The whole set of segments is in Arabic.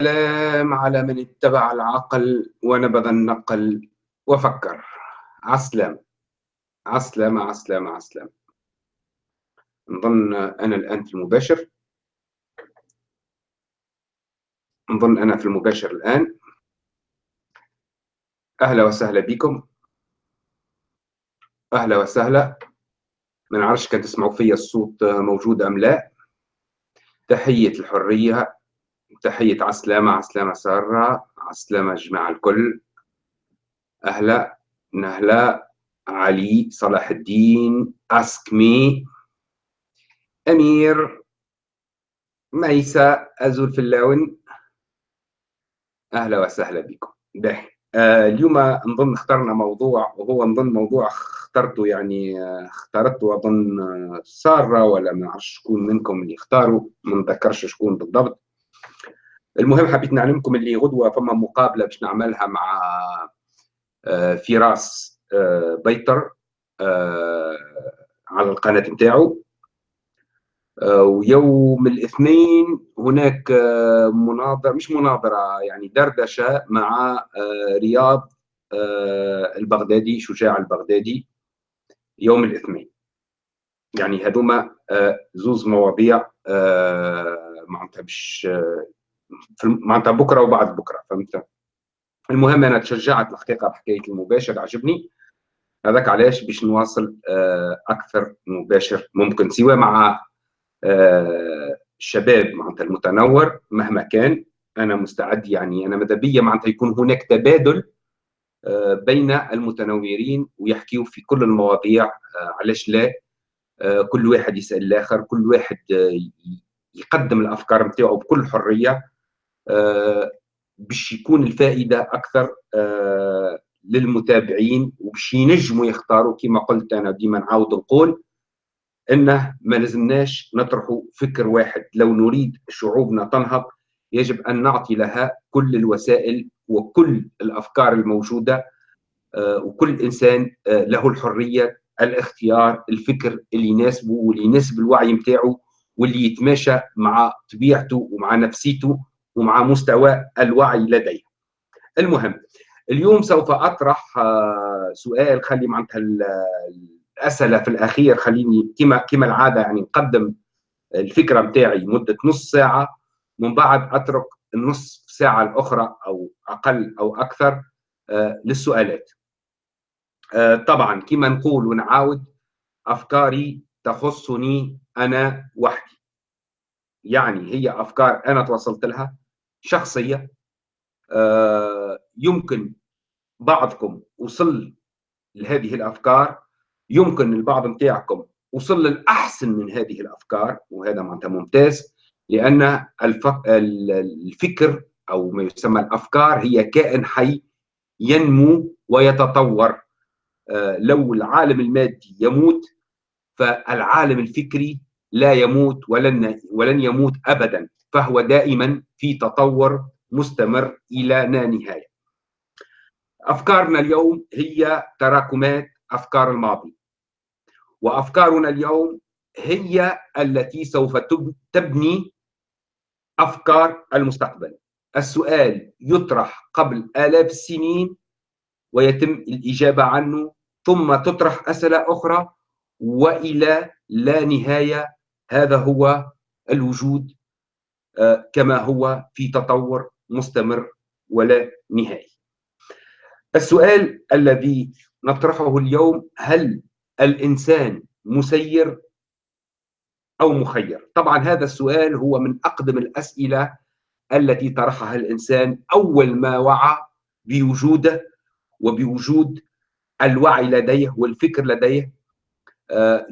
سلام على من اتبع العقل ونبذ النقل. وفكر. عسلام. عسلام عسلام عسلام. نظن أنا الآن في المباشر. نظن أنا في المباشر الآن. أهلا وسهلا بكم. أهلا وسهلا. ما نعرفش كان تسمعوا فيا الصوت موجود أم لا؟ تحية الحرية. تحية عسلامة عسلامة سارة عسلامة جماعة الكل. أهلا نهلا علي صلاح الدين أسكمي أمير ميسا أزول في اللون أهلا وسهلا بكم. ده آه اليوم نظن اخترنا موضوع وهو نظن موضوع اخترته يعني آه اخترته أظن آه سارة ولا ما نعرفش شكون منكم اللي اختاروا ما نذكرش شكون بالضبط. المهم حبيت نعلمكم اللي غدوة فما مقابلة باش نعملها مع فراس بيطر على القناة نتاعو. ويوم الاثنين هناك مناظره مش مناظرة يعني دردشة مع رياض البغدادي شجاع البغدادي. يوم الاثنين. يعني هذوما زوز مواضيع معناتها باش معناتها بكرة وبعد بكرة فهمت؟ المهم أنا تشجعت الحقيقة بحكاية المباشر عجبني. هذاك علاش؟ باش نواصل أكثر مباشر ممكن سواء مع الشباب معناتها المتنور مهما كان. أنا مستعد يعني أنا ماذا بيا؟ معناتها يكون هناك تبادل بين المتنورين ويحكيوا في كل المواضيع علاش لا؟ كل واحد يسأل الآخر كل واحد يقدم الأفكار نتاعو بكل حرية. باش يكون الفائدة أكثر للمتابعين وباش ينجموا يختاروا كما قلت أنا ديما نعاود نقول إنه ما لازمناش نطرحوا فكر واحد. لو نريد شعوبنا تنهض يجب أن نعطي لها كل الوسائل وكل الأفكار الموجودة وكل إنسان له الحرية الاختيار الفكر اللي يناسبه واللي يناسب الوعي نتاعو واللي يتماشى مع طبيعته ومع نفسيته. ومع مستوى الوعي لديه المهم اليوم سوف أطرح سؤال خلي معناتها الأسئلة في الأخير خليني كما كما العادة يعني نقدم الفكرة نتاعي مدة نص ساعة. من بعد أترك النص ساعة الأخرى أو أقل أو أكثر للسؤالات. طبعا كما نقول ونعاود أفكاري تخصني أنا وحدي. يعني هي أفكار أنا توصلت لها شخصية يمكن بعضكم وصل لهذه الأفكار يمكن البعض نتاعكم وصل للأحسن من هذه الأفكار وهذا معناتها ممتاز لأن الفكر أو ما يسمى الأفكار هي كائن حي ينمو ويتطور. لو العالم المادي يموت فالعالم الفكري لا يموت ولن ولن يموت ابدا فهو دائما في تطور مستمر إلى لا نهاية. أفكارنا اليوم هي تراكمات أفكار الماضي. وأفكارنا اليوم هي التي سوف تبني أفكار المستقبل. السؤال يطرح قبل آلاف السنين ويتم الإجابة عنه ثم تطرح أسئلة أخرى وإلى لا نهاية هذا هو الوجود كما هو في تطور مستمر ولا نهائي. السؤال الذي نطرحه اليوم هل الإنسان مسير أو مخير؟ طبعا هذا السؤال هو من أقدم الأسئلة التي طرحها الإنسان أول ما وعى بوجوده وبوجود الوعي لديه والفكر لديه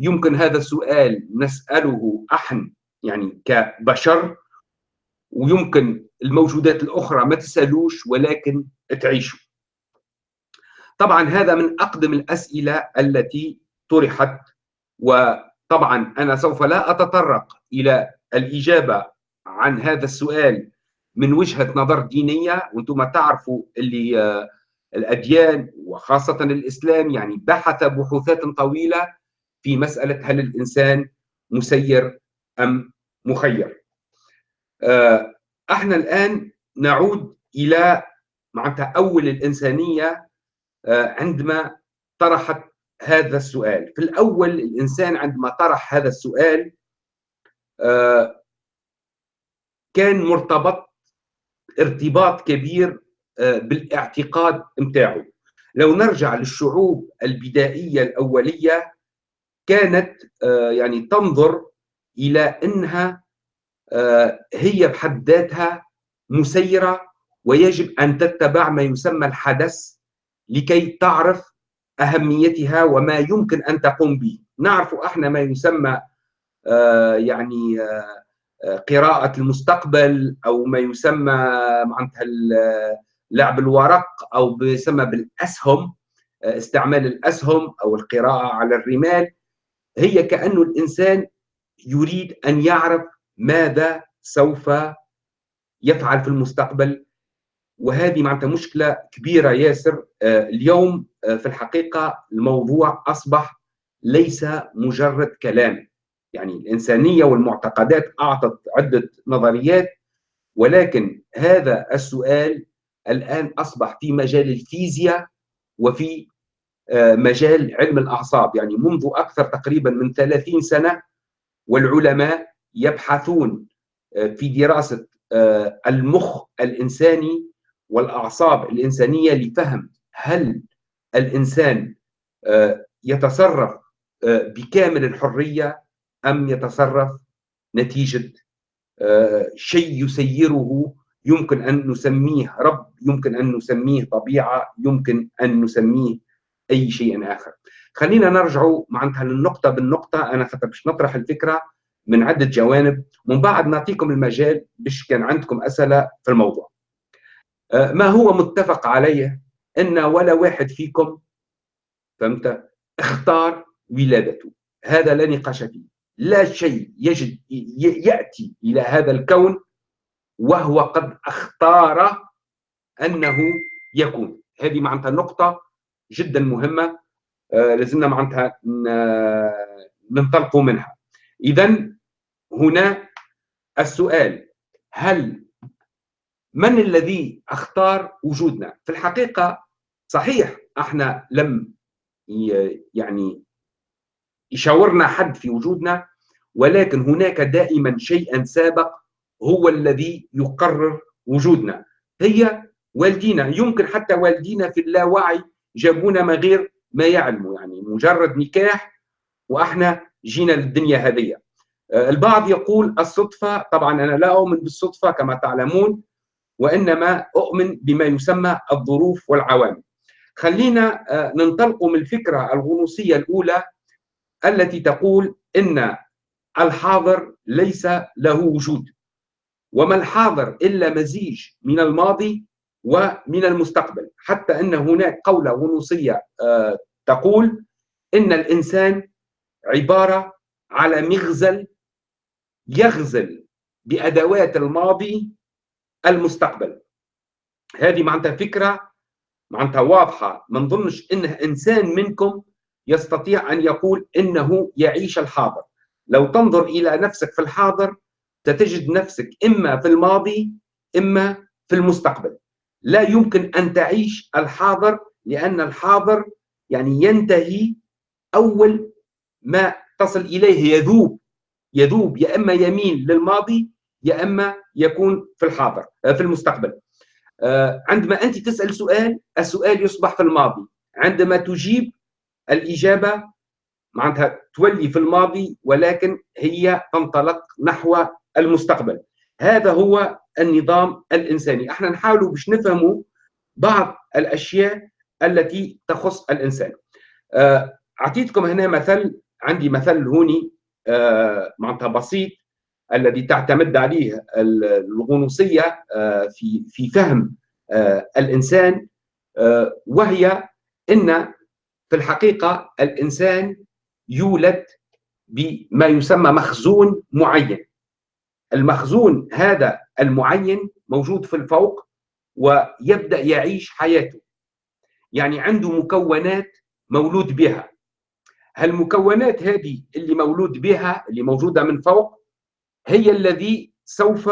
يمكن هذا السؤال نسأله إحنا يعني كبشر ويمكن الموجودات الأخرى ما تسألوش ولكن تعيشوا. طبعا هذا من أقدم الأسئلة التي طرحت وطبعا أنا سوف لا أتطرق إلى الإجابة عن هذا السؤال من وجهة نظر دينية. وأنتم تعرفوا اللي الأديان وخاصة الإسلام يعني بحث بحوثات طويلة في مسألة هل الإنسان مسير أم مخير. إحنا الآن نعود إلى معناتها أول الإنسانية آه، عندما طرحت هذا السؤال. في الأول الإنسان عندما طرح هذا السؤال آه، كان مرتبط ارتباط كبير آه، بالاعتقاد متاعه لو نرجع للشعوب البدائية الأولية كانت يعني تنظر إلى أنها هي بحد ذاتها مسيرة ويجب أن تتبع ما يسمى الحدث لكي تعرف أهميتها وما يمكن أن تقوم به. نعرف إحنا ما يسمى آه، يعني آه، قراءة المستقبل أو ما يسمى معناتها لعب الورق أو يسمى بالأسهم آه، استعمال الأسهم أو القراءة على الرمال. هي كأنه الإنسان يريد أن يعرف ماذا سوف يفعل في المستقبل. وهذه معناتها مشكلة كبيرة ياسر. آه، اليوم آه، في الحقيقة الموضوع أصبح ليس مجرد كلام. يعني الإنسانية والمعتقدات أعطت عدة نظريات ولكن هذا السؤال الآن أصبح في مجال الفيزياء وفي مجال علم الأعصاب. يعني منذ أكثر تقريبا من 30 سنة والعلماء يبحثون في دراسة المخ الإنساني والأعصاب الإنسانية لفهم هل الإنسان آه، يتصرف آه، بكامل الحرية أم يتصرف نتيجة آه، شيء يسيره يمكن أن نسميه رب يمكن أن نسميه طبيعة يمكن أن نسميه أي شيء آخر. خلينا نرجع معناتها للنقطة بالنقطة. أنا حتى باش نطرح الفكرة من عدة جوانب. ومن بعد نعطيكم المجال باش كان عندكم أسئلة في الموضوع. آه، ما هو متفق عليه إن ولا واحد فيكم فهمت؟ اختار ولادته. هذا لا نقاش فيه. لا شيء يجد يأتي إلى هذا الكون وهو قد اختار أنه يكون. هذه معناتها نقطه جدا مهمة آه لازمنا معناتها ننطلقوا منها. اذا هنا السؤال هل من الذي أختار وجودنا؟ في الحقيقة صحيح إحنا لم يعني يشاورنا حد في وجودنا ولكن هناك دائما شيئا سابق هو الذي يقرر وجودنا. هي والدينا يمكن حتى والدينا في اللاوعي جابونا ما غير ما يعلموا يعني مجرد نكاح وإحنا جينا للدنيا هذه البعض يقول الصدفة طبعا أنا لا أؤمن بالصدفة كما تعلمون وإنما أؤمن بما يسمى الظروف والعوامل. خلينا آه، ننطلق من الفكرة الغنوصية الأولى التي تقول إن الحاضر ليس له وجود وما الحاضر إلا مزيج من الماضي ومن المستقبل. حتى أن هناك قولة غنوصيه آه، تقول إن الإنسان عبارة على مغزل يغزل بأدوات الماضي المستقبل. هذه معناتها فكرة معناتها واضحة. ما نظنش انه إنسان منكم يستطيع أن يقول إنه يعيش الحاضر. لو تنظر إلى نفسك في الحاضر ستجد نفسك إما في الماضي إما في المستقبل. لا يمكن أن تعيش الحاضر لأن الحاضر يعني ينتهي أول ما تصل إليه يذوب يذوب يا إما يميل للماضي يا إما يكون في الحاضر آه، في المستقبل. آه، عندما أنت تسأل سؤال السؤال يصبح في الماضي. عندما تجيب الإجابة معناتها تولي في الماضي ولكن هي تنطلق نحو المستقبل. هذا هو النظام الإنساني. إحنا نحاول باش نفهموا بعض الأشياء التي تخص الإنسان. آه، أعطيتكم هنا مثل عندي مثل هوني معناتها بسيط الذي تعتمد عليه الغنوصية آه، في في فهم آه، الإنسان آه، وهي إن في الحقيقة الإنسان يولد بما يسمى مخزون معين. المخزون هذا المعين موجود في الفوق ويبدأ يعيش حياته. يعني عنده مكونات مولود بها. هالمكونات هذه اللي مولود بها اللي موجودة من فوق هي الذي سوف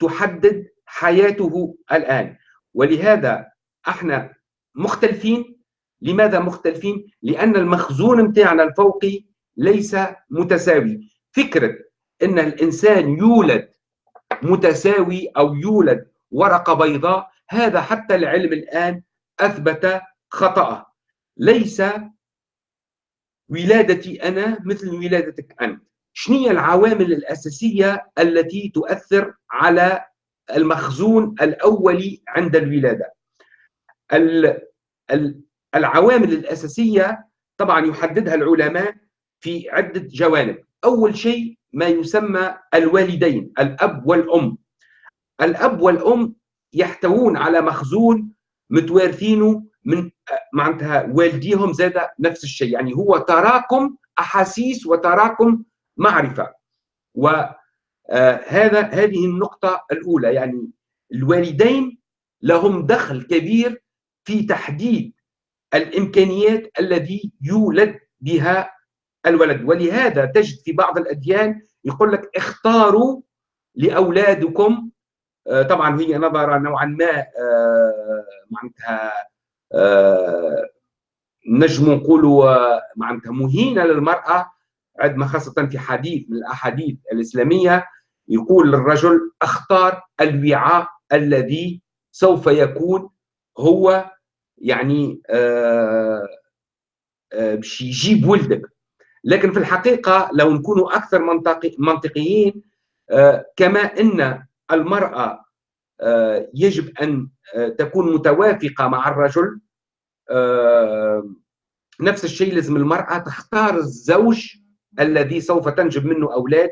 تحدد حياته الآن. ولهذا إحنا مختلفين. لماذا مختلفين؟ لأن المخزون متاعنا الفوقي ليس متساوي. فكرة أن الإنسان يولد متساوي أو يولد ورقة بيضاء هذا حتى العلم الآن أثبت خطأه. ليس ولادتي أنا مثل ولادتك أنت. شنو العوامل الأساسية التي تؤثر على المخزون الأولي عند الولادة؟ العوامل الأساسية طبعا يحددها العلماء في عدة جوانب. أول شيء ما يسمى الوالدين الأب والأم. الأب والأم يحتوون على مخزون متوارثينه من معناتها والديهم زاد نفس الشيء. يعني هو تراكم أحاسيس وتراكم معرفة. وهذا هذه النقطة الأولى. يعني الوالدين لهم دخل كبير في تحديد الإمكانيات الذي يولد بها الولد. ولهذا تجد في بعض الأديان يقول لك اختاروا لأولادكم آه، طبعا هي نظرة نوعا ما آه، معناتها آه، نجم نقولوا معناتها مهينة للمرأة عندما خاصة في حديث من الأحاديث الإسلامية يقول للرجل اختار الوعاء الذي سوف يكون هو يعني باش يجيب ولدك. لكن في الحقيقة لو نكونوا أكثر منطقي منطقيين آه، كما أن المرأة آه، يجب أن آه، تكون متوافقة مع الرجل نفس الشيء لازم المرأة تختار الزوج الذي سوف تنجب منه أولاد.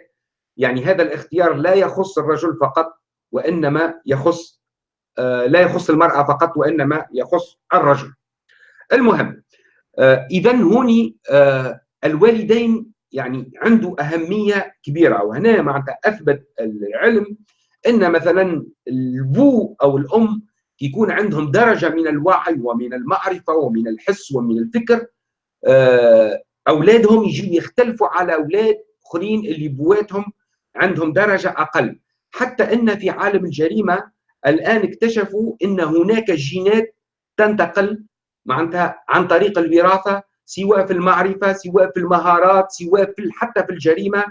يعني هذا الاختيار لا يخص الرجل فقط وإنما يخص لا يخص المرأة فقط وإنما يخص الرجل. المهم إذا هوني الوالدين يعني عنده أهمية كبيرة وهنا معناتها أثبت العلم أن مثلا البو أو الأم يكون عندهم درجة من الوعي ومن المعرفة ومن الحس ومن الفكر آه، أولادهم يجوا يختلفوا على أولاد آخرين اللي بواتهم عندهم درجة أقل. حتى أن في عالم الجريمة الآن اكتشفوا أن هناك جينات تنتقل معناتها عن طريق الوراثة سواء في المعرفة سواء في المهارات سواء في حتى في الجريمة.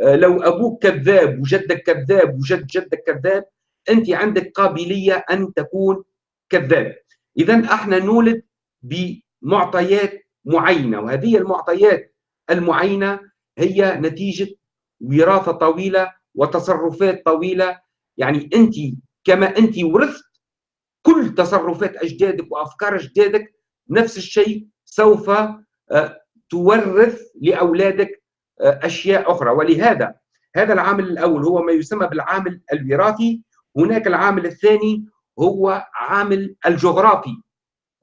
آه، لو أبوك كذاب وجدك كذاب وجد جدك كذاب أنت عندك قابلية أن تكون كذاب. إذا إحنا نولد بمعطيات معينة وهذه المعطيات المعينة هي نتيجة وراثة طويلة وتصرفات طويلة. يعني أنت كما أنت ورثت كل تصرفات أجدادك وأفكار أجدادك نفس الشيء سوف آه، تورث لأولادك آه، أشياء أخرى. ولهذا هذا العامل الأول هو ما يسمى بالعامل الوراثي. هناك العامل الثاني هو عامل الجغرافي.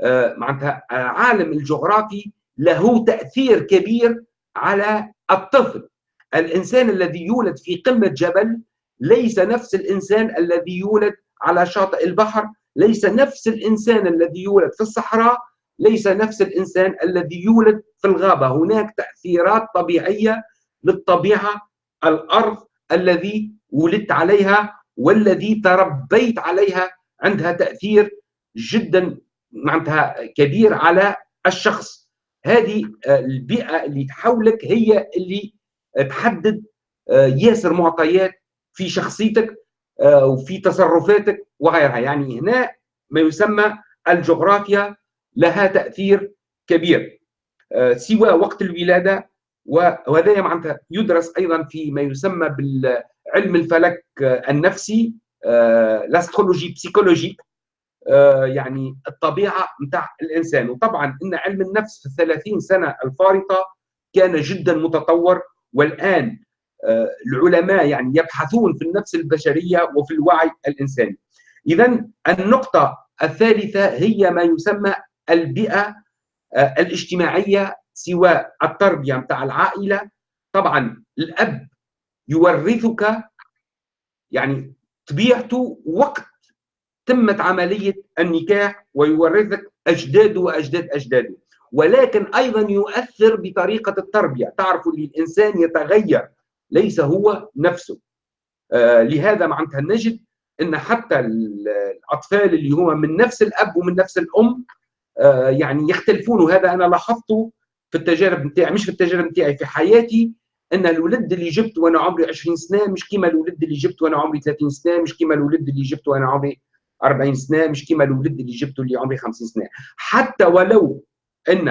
آه، معناتها عالم الجغرافي له تأثير كبير على الطفل. الإنسان الذي يولد في قمة جبل ليس نفس الإنسان الذي يولد على شاطئ البحر ليس نفس الإنسان الذي يولد في الصحراء ليس نفس الإنسان الذي يولد في الغابة. هناك تأثيرات طبيعية للطبيعة الأرض الذي ولدت عليها والذي تربيت عليها عندها تأثير جدا معناتها كبير على الشخص. هذه البيئة اللي حولك هي اللي تحدد آه، ياسر معطيات في شخصيتك آه، وفي تصرفاتك وغيرها. يعني هنا ما يسمى الجغرافيا لها تأثير كبير. آه، سوى وقت الولادة وهذا معناتها يدرس أيضا في ما يسمى بالعلم الفلك النفسي l'astrologie psychologique يعني الطبيعة نتاع الإنسان. وطبعا إن علم النفس في الثلاثين سنة الفارطة كان جدا متطور. والآن آه، العلماء يعني يبحثون في النفس البشرية وفي الوعي الإنساني. اذا النقطة الثالثة هي ما يسمى البيئة آه، الاجتماعية سواء التربية متاع العائلة. طبعا الأب يورثك يعني طبيعته وقت تمت عملية النكاح ويورثك أجداده وأجداد أجداده. ولكن أيضا يؤثر بطريقة التربية. تعرفوا ان الإنسان يتغير ليس هو نفسه. آه لهذا معناتها نجد إن حتى الأطفال اللي هم من نفس الأب ومن نفس الأم يعني يختلفون. وهذا أنا لاحظته في التجارب نتاعي مش في التجارب نتاعي في حياتي أن الولد اللي جبت وأنا عمري 20 سنة مش كيما الولد اللي جبت وأنا عمري 30 سنة مش كيما الولد اللي جبت وأنا عمري 40 سنة مش كيما الولد اللي جبته اللي عمري 50 سنة. حتى ولو أن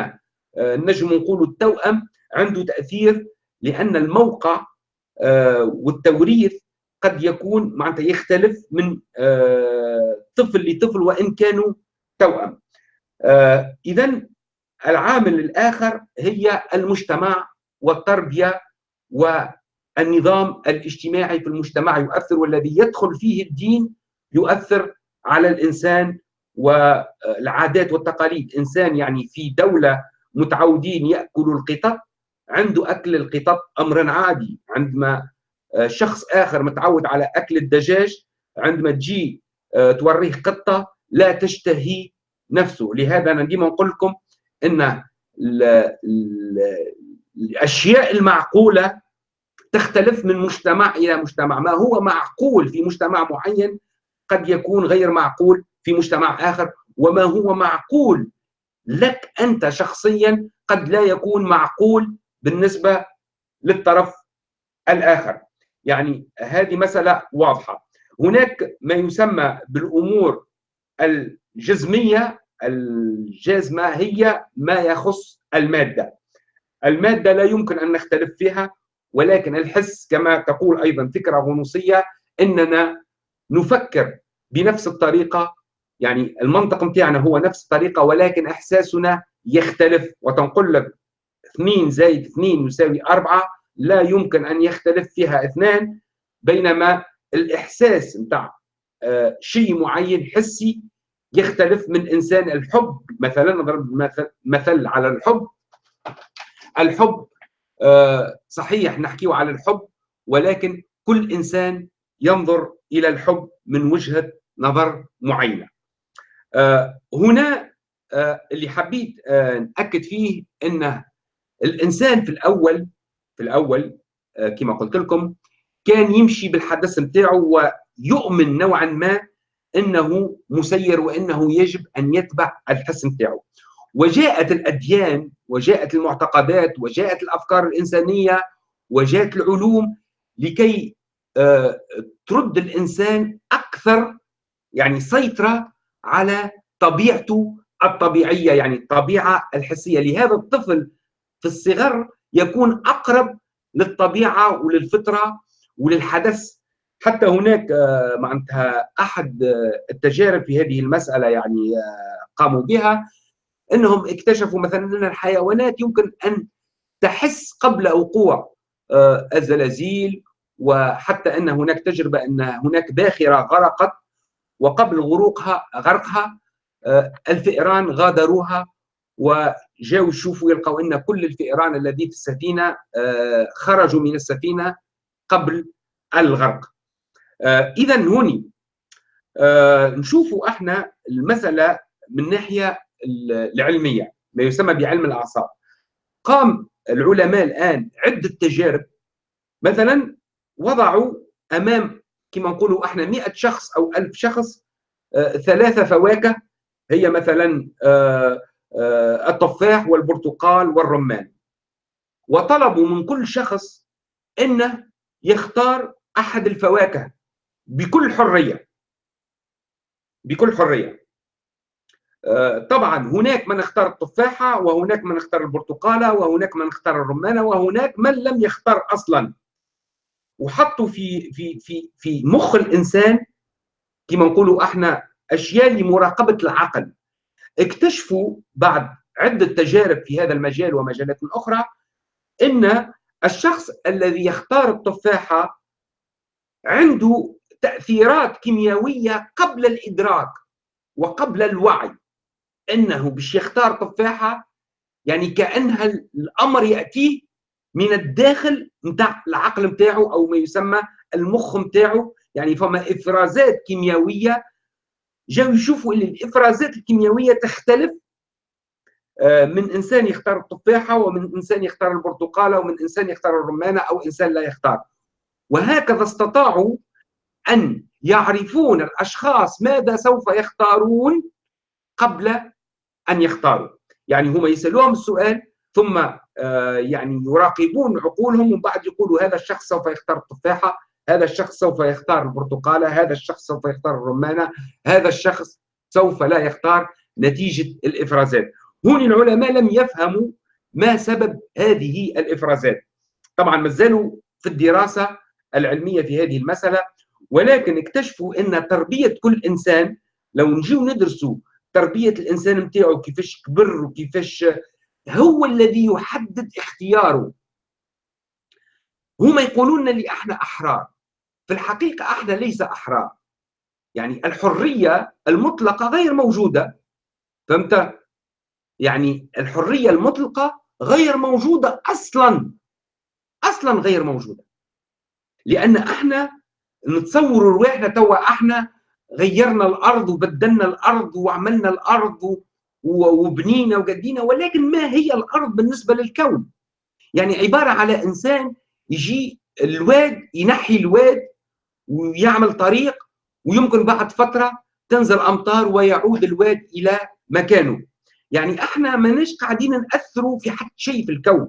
آه، نجم نقولوا التوأم عنده تأثير لأن الموقع آه، والتوريث قد يكون معناتها يختلف من آه، طفل لطفل وإن كانوا توأم. اذا العامل الآخر هي المجتمع والتربية والنظام الاجتماعي في المجتمع يؤثر والذي يدخل فيه الدين يؤثر على الإنسان والعادات والتقاليد. إنسان يعني في دولة متعودين يأكلوا القطط عنده أكل القطط أمر عادي. عندما شخص آخر متعود على أكل الدجاج عندما تجي توريه قطة لا تشتهي نفسه. لهذا أنا ديما نقول لكم إن الأشياء المعقولة تختلف من مجتمع إلى مجتمع. ما هو معقول في مجتمع معين قد يكون غير معقول في مجتمع آخر وما هو معقول لك أنت شخصيا قد لا يكون معقول بالنسبة للطرف الآخر. يعني هذه مسألة واضحة. هناك ما يسمى بالأمور الجزمية الجازمه هي ما يخص المادة. المادة لا يمكن أن نختلف فيها ولكن الحس كما تقول أيضا فكرة غنوصية إننا نفكر بنفس الطريقة. يعني المنطق بتاعنا هو نفس الطريقة ولكن إحساسنا يختلف. وتنقل لك 2 زائد 2 يساوي 4 لا يمكن أن يختلف فيها اثنان بينما الإحساس نتاع آه شيء معين حسي يختلف من إنسان الحب. مثلا نضرب مثل, على الحب. الحب آه صحيح نحكيه على الحب ولكن كل إنسان ينظر إلى الحب من وجهة نظر معينة. آه هنا آه اللي حبيت نأكد فيه ان الإنسان في الأول في الأول كما قلت لكم كان يمشي بالحدث نتاعه ويؤمن نوعا ما إنه مسير وإنه يجب أن يتبع الحس نتاعه وجاءت الأديان وجاءت المعتقدات وجاءت الأفكار الإنسانية وجاءت العلوم لكي آه، ترد الإنسان أكثر يعني سيطرة على طبيعته الطبيعية يعني الطبيعة الحسية. لهذا الطفل في الصغر يكون أقرب للطبيعة وللفطرة وللحدث حتى هناك آه، معناتها أحد آه، التجارب في هذه المسألة يعني قاموا بها إنهم اكتشفوا مثلا أن الحيوانات يمكن أن تحس قبل وقوع الزلازل وحتى أن هناك تجربة أن هناك باخرة غرقت وقبل غروقها غرقها آه، الفئران غادروها وجاوا يشوفوا يلقوا أن كل الفئران الذي في السفينة آه، خرجوا من السفينة قبل الغرق. آه، اذا هوني. نشوفوا إحنا المسألة من ناحية العلمية ما يسمى بعلم الأعصاب. قام العلماء الآن عدة تجارب. مثلا وضعوا أمام كما نقولوا إحنا 100 شخص أو 1000 شخص آه، ثلاثة فواكه. هي مثلا آه، آه، التفاح والبرتقال والرمان. وطلبوا من كل شخص إنه يختار أحد الفواكه. بكل حرية. بكل حرية. طبعا هناك من اختار التفاحة وهناك من اختار البرتقالة وهناك من اختار الرمانة وهناك من لم يختار أصلا. وحطوا في في في في مخ الإنسان كما نقولوا إحنا أشياء لمراقبة العقل. اكتشفوا بعد عدة تجارب في هذا المجال ومجالات أخرى إن الشخص الذي يختار التفاحة عنده تأثيرات كيميائية قبل الإدراك وقبل الوعي. إنه باش يختار تفاحة يعني كأنها الأمر يأتيه من الداخل نتاع العقل نتاعو أو ما يسمى المخ نتاعو. يعني فما إفرازات كيميائية جاو يشوفوا إن الإفرازات الكيميائية تختلف. آه، من إنسان يختار التفاحة ومن إنسان يختار البرتقالة ومن إنسان يختار الرمانة أو إنسان لا يختار. وهكذا استطاعوا أن يعرفون الأشخاص ماذا سوف يختارون قبل أن يختاروا. يعني هم يسألوهم السؤال ثم آه، يعني يراقبون عقولهم ومن بعد يقولوا هذا الشخص سوف يختار التفاحة هذا الشخص سوف يختار البرتقالة هذا الشخص سوف يختار الرمانة هذا الشخص سوف لا يختار. نتيجة الإفرازات. هون العلماء لم يفهموا ما سبب هذه الإفرازات. طبعا ما زالوا في الدراسة العلمية في هذه المسألة ولكن اكتشفوا إن تربية كل إنسان لو نجيو ندرسوا تربية الإنسان نتاعو كيفاش كبر وكيفاش هو الذي يحدد اختياره. هما يقولون لي أحنا أحرار. في الحقيقة إحنا ليس أحرار. يعني الحرية المطلقة غير موجودة. فهمت؟ يعني الحرية المطلقة غير موجودة أصلا. أصلا غير موجودة. لأن أحنا نتصور رواحنا توا إحنا غيرنا الأرض وبدلنا الأرض وعملنا الأرض وبنينا وقدينا ولكن ما هي الأرض بالنسبة للكون؟ يعني عبارة على إنسان يجي الواد ينحي الواد ويعمل طريق ويمكن بعد فترة تنزل أمطار ويعود الواد إلى مكانه. يعني إحنا ماناش قاعدين ناثروا في حتى شيء في الكون.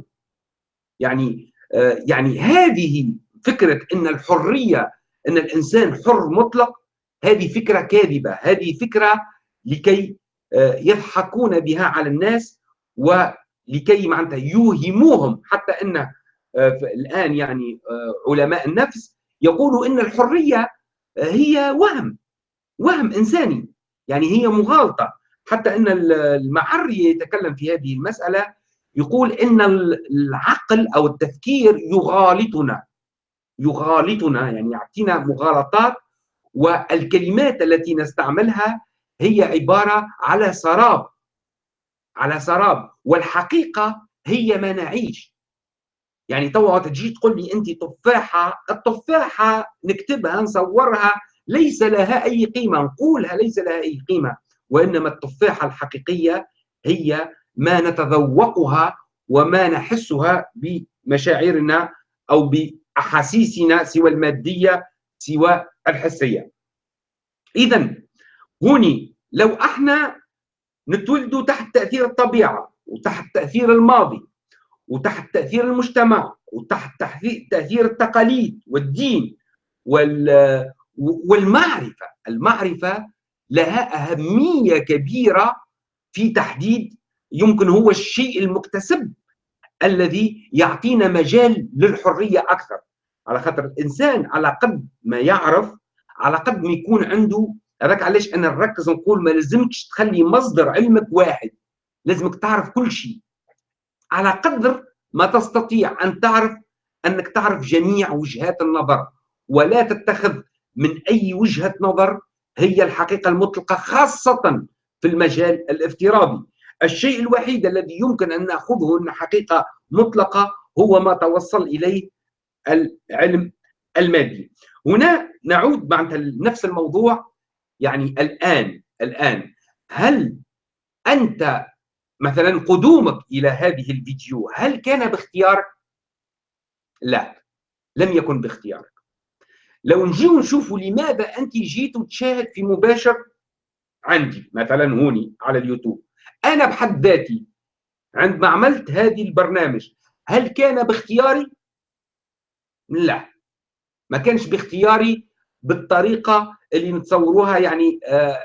يعني آه يعني هذه فكرة إن الحرية إن الإنسان حر مطلق هذه فكرة كاذبة هذه فكرة لكي آه، يضحكون بها على الناس ولكي معناتها يوهموهم. حتى إن آه، الآن يعني آه، علماء النفس يقولوا إن الحرية هي وهم وهم إنساني. يعني هي مغالطة. حتى إن المعري يتكلم في هذه المسألة يقول إن العقل أو التفكير يغالطنا. يغالطنا يعني يعطينا مغالطات والكلمات التي نستعملها هي عبارة على سراب على سراب والحقيقة هي ما نعيش. يعني توا تجي تقول لي انت تفاحة التفاحة نكتبها نصورها ليس لها أي قيمة نقولها ليس لها أي قيمة وإنما التفاحة الحقيقية هي ما نتذوقها وما نحسها بمشاعرنا أو باحاسيسنا سوى المادية سوى الحسية. اذا هوني لو إحنا نتولدوا تحت تأثير الطبيعة وتحت تأثير الماضي وتحت تأثير المجتمع وتحت تأثير التقاليد والدين والمعرفة. المعرفة لها أهمية كبيرة في تحديد يمكن هو الشيء المكتسب الذي يعطينا مجال للحرية أكثر. على خاطر الإنسان على قد ما يعرف على قد ما يكون عنده هذاك علاش أنا نركز نقول ما لازمكش تخلي مصدر علمك واحد لازمك تعرف كل شيء. على قدر ما تستطيع أن تعرف أنك تعرف جميع وجهات النظر ولا تتخذ من أي وجهة نظر هي الحقيقة المطلقة خاصة في المجال الافتراضي. الشيء الوحيد الذي يمكن أن نأخذه إن حقيقة مطلقة هو ما توصل إليه العلم المادي. هنا نعود مع نفس الموضوع يعني الآن الآن هل أنت مثلا قدومك إلى هذه الفيديو هل كان باختيارك؟ لا لم يكن باختيارك. لو نجيو نشوفوا لماذا أنت جيت تشاهد في مباشر عندي مثلا هوني على اليوتيوب. أنا بحد ذاتي عندما عملت هذه البرنامج هل كان باختياري؟ لا. ما كانش باختياري بالطريقة اللي نتصوروها يعني آه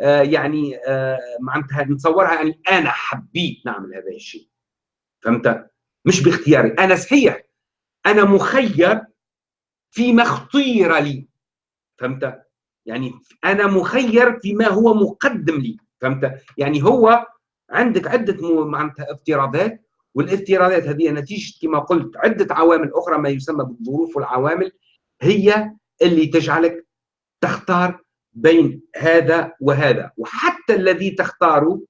آه يعني آه معناتها نتصورها يعني أنا حبيت نعمل هذا الشيء. فهمت؟ مش باختياري. أنا صحيح أنا مخير فيما اختير لي. فهمت؟ يعني أنا مخير فيما هو مقدم لي. فهمت؟ يعني هو عندك عدة معناتها افتراضات والافتراضات هذه نتيجة كما قلت عدة عوامل أخرى ما يسمى بالظروف والعوامل هي اللي تجعلك تختار بين هذا وهذا. وحتى الذي تختاره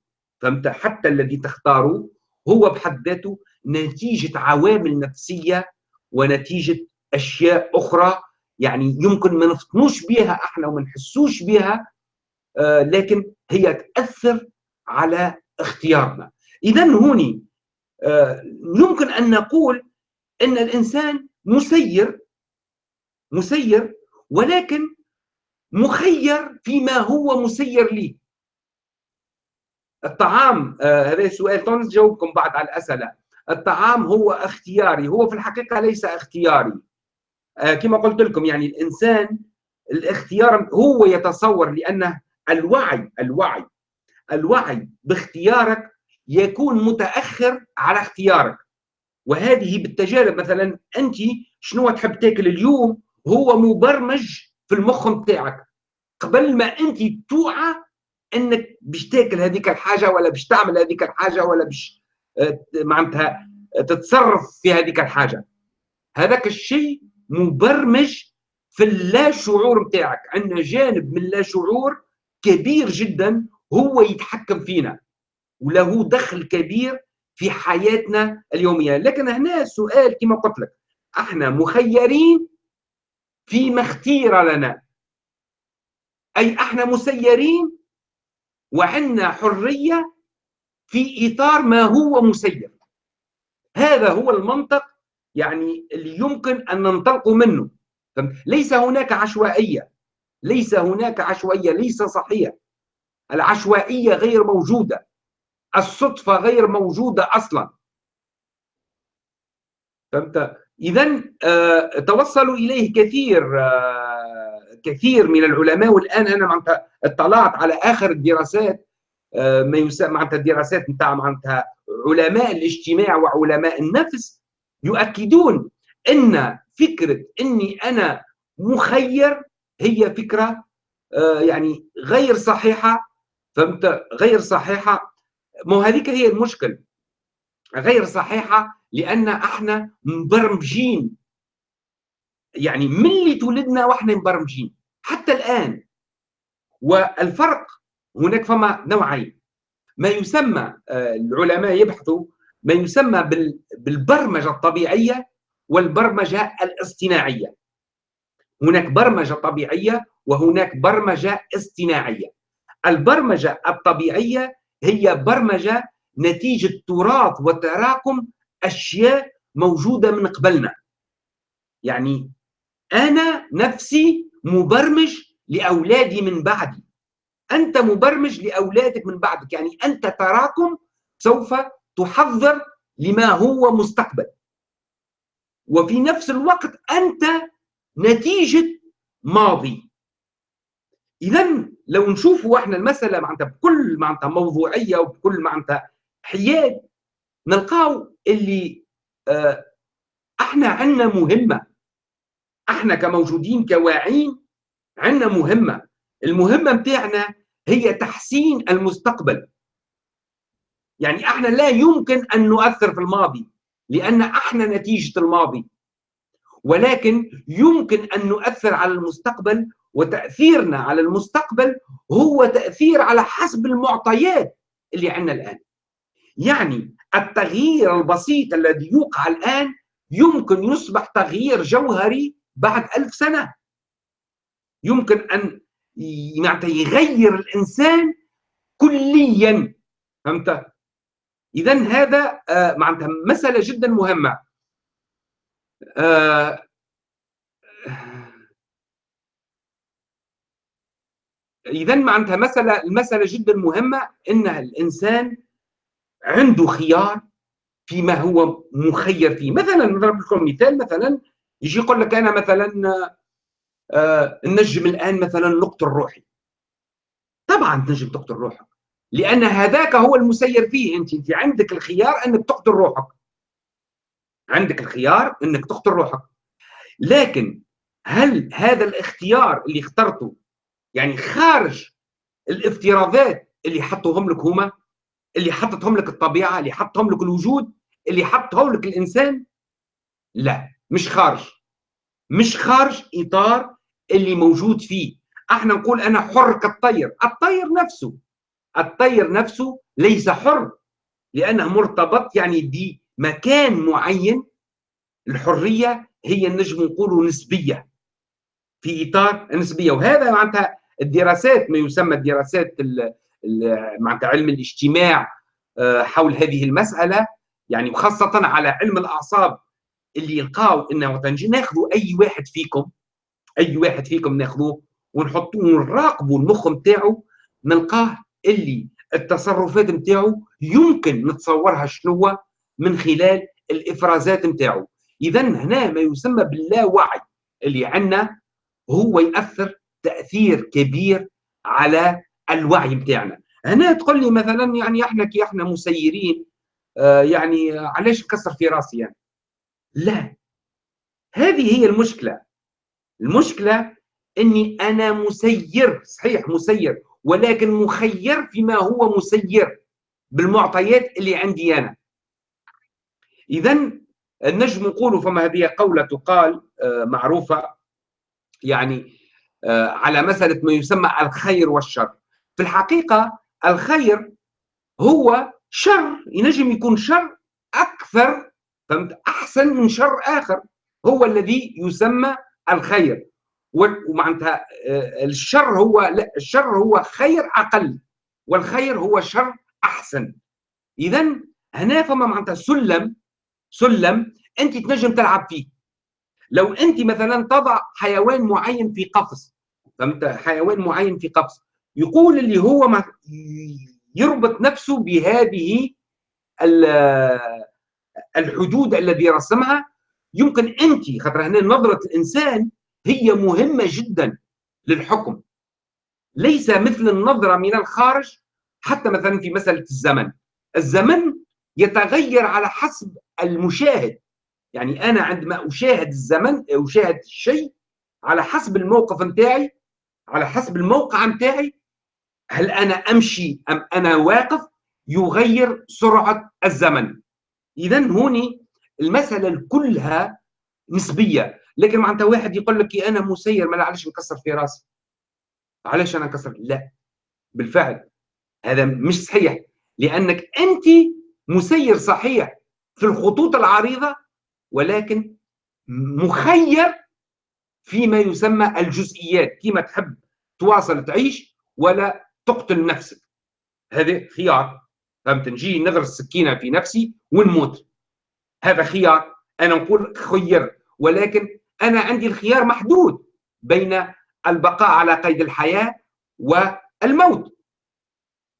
فهمت؟ حتى الذي تختاره هو بحد ذاته نتيجة عوامل نفسية ونتيجة أشياء أخرى يعني يمكن ما نفطنوش بها إحنا وما نحسوش بها آه لكن هي تأثر على اختيارنا. اذا هوني آه يمكن أن نقول إن الإنسان مسير مسير ولكن مخير فيما هو مسير ليه الطعام آه هذا سؤال نجاوبكم بعد على الأسئلة. الطعام هو اختياري هو في الحقيقة ليس اختياري. آه كما قلت لكم يعني الإنسان الاختيار هو يتصور لأنه الوعي الوعي الوعي باختيارك يكون متأخر على اختيارك. وهذه بالتجارب مثلا أنت شنو تحب تاكل اليوم؟ هو مبرمج في المخ نتاعك قبل ما أنت توعى أنك باش تاكل هذيك الحاجة ولا باش تعمل هذيك الحاجة ولا باش آه، معناتها تتصرف في هذيك الحاجة. هذاك الشيء مبرمج في اللا شعور نتاعك عندنا جانب من اللا شعور كبير جدا هو يتحكم فينا وله دخل كبير في حياتنا اليومية. لكن هنا السؤال كما قلت لك إحنا مخيرين فيما اختير لنا؟ أي إحنا مسيرين وعندنا حرية في إطار ما هو مسير؟ هذا هو المنطق يعني اللي يمكن أن ننطلق منه. ليس هناك عشوائية. ليس هناك عشوائية ليس صحيح. العشوائية غير موجودة. الصدفة غير موجودة أصلا. فهمت؟ اذا آه توصلوا إليه كثير آه كثير من العلماء. والآن أنا اطلعت على آخر الدراسات آه ما يسمى معناتها الدراسات نتاع معناتها علماء الاجتماع وعلماء النفس يؤكدون إن فكرة إني أنا مخير هي فكرة آه يعني غير صحيحة. فهمت؟ غير صحيحة. مو هذيك هي المشكل. غير صحيحة لأن إحنا مبرمجين. يعني من اللي تولدنا وإحنا مبرمجين؟ حتى الآن. والفرق هناك فما نوعين. ما يسمى آه، العلماء يبحثوا ما يسمى بالبرمجة الطبيعية والبرمجة الاصطناعية. هناك برمجة طبيعية وهناك برمجة اصطناعية. البرمجة الطبيعية هي برمجة نتيجة تراث وتراكم أشياء موجودة من قبلنا. يعني أنا نفسي مبرمج لأولادي من بعدي. أنت مبرمج لأولادك من بعدك. يعني أنت تراكم سوف تحضر لما هو مستقبل. وفي نفس الوقت أنت نتيجة ماضي. اذا لو نشوفوا إحنا المسألة معناتها بكل معناتها موضوعية وبكل معناتها حياد نلقاو اللي آه إحنا عندنا مهمة. إحنا كموجودين كواعين عندنا مهمة. المهمة متاعنا هي تحسين المستقبل. يعني إحنا لا يمكن أن نؤثر في الماضي لأن إحنا نتيجة الماضي. ولكن يمكن أن نؤثر على المستقبل وتأثيرنا على المستقبل هو تأثير على حسب المعطيات اللي عندنا الآن. يعني التغيير البسيط الذي يوقع الآن يمكن يصبح تغيير جوهري بعد ألف سنة. يمكن أن يغير الإنسان كليا فهمت؟ إذا هذا آه، معناتها مسألة جدا مهمة. آه، إذا معناتها مسألة المسألة جدا مهمة ان الإنسان عنده خيار فيما هو مخير فيه. مثلا نضرب لكم مثال مثلا يجي يقول لك أنا مثلا آه نجم الآن مثلا نقتل روحي. طبعا تنجم تقتل روحك لأن هذاك هو المسير فيه. أنت أنت عندك الخيار أنك تقتل روحك. عندك الخيار إنك تقتل روحك. لكن هل هذا الاختيار اللي اخترته يعني خارج الافتراضات اللي حطوهم لك هما اللي حطتهم لك الطبيعة اللي حطهم لك الوجود اللي حطهم لك الإنسان؟ لا مش خارج. مش خارج إطار اللي موجود فيه. إحنا نقول أنا حر كالطير. الطير نفسه. الطير نفسه ليس حر لأنه مرتبط يعني بمكان معين الحرية هي نجم نقولوا نسبية في إطار النسبيه وهذا معناتها الدراسات ما يسمى الدراسات معناتها علم الاجتماع آه، حول هذه المسألة. يعني وخاصه على علم الأعصاب اللي يلقاو إنه ناخذوا أي واحد فيكم أي واحد فيكم ناخذوه ونحطوه ونراقبوا المخ نتاعو نلقاه اللي التصرفات نتاعو يمكن نتصورها شنو من خلال الإفرازات نتاعو. اذا هنا ما يسمى باللاوعي اللي عندنا هو يأثر تأثير كبير على الوعي نتاعنا. هنا تقول لي مثلا يعني إحنا كي إحنا مسيرين آه يعني علاش نكسر في راسي يعني؟ لا. هذه هي المشكلة. المشكلة إني أنا مسير صحيح مسير ولكن مخير فيما هو مسير بالمعطيات اللي عندي أنا. اذا النجم نقول فما هذه قولة تقال آه، معروفة يعني آه، على مساله ما يسمى الخير والشر. في الحقيقة الخير هو شر ينجم يكون شر أكثر فهمت؟ أحسن من شر آخر. هو الذي يسمى الخير. ومعناتها آه، الشر هو لا الشر هو خير أقل والخير هو شر أحسن. اذا هنا فما معناتها سلم سلم أنت تنجم تلعب فيه. لو أنت مثلا تضع حيوان معين في قفص فهمت؟ حيوان معين في قفص يقول اللي هو ما يربط نفسه بهذه الحدود الذي رسمها. يمكن أنت خاطر هنا نظرة الإنسان هي مهمة جدا للحكم. ليس مثل النظرة من الخارج حتى مثلا في مسألة الزمن. الزمن يتغير على حسب المشاهد. يعني أنا عندما أشاهد الزمن أشاهد الشيء على حسب الموقف نتاعي على حسب الموقع نتاعي هل أنا أمشي أم أنا واقف يغير سرعة الزمن. اذا هوني المسألة كلها نسبية. لكن معناتها واحد يقول لك أنا مسير ما علاش نكسر في راسي؟ علاش أنا نكسر لا. بالفعل. هذا مش صحيح. لأنك انت مسير صحيح. في الخطوط العريضة ولكن مخير فيما يسمى الجزئيات كيما تحب تواصل تعيش ولا تقتل نفسك. هذا خيار فهمت؟ نجي نغرس سكينه في نفسي ونموت. هذا خيار أنا نقول خير ولكن أنا عندي الخيار محدود بين البقاء على قيد الحياة والموت.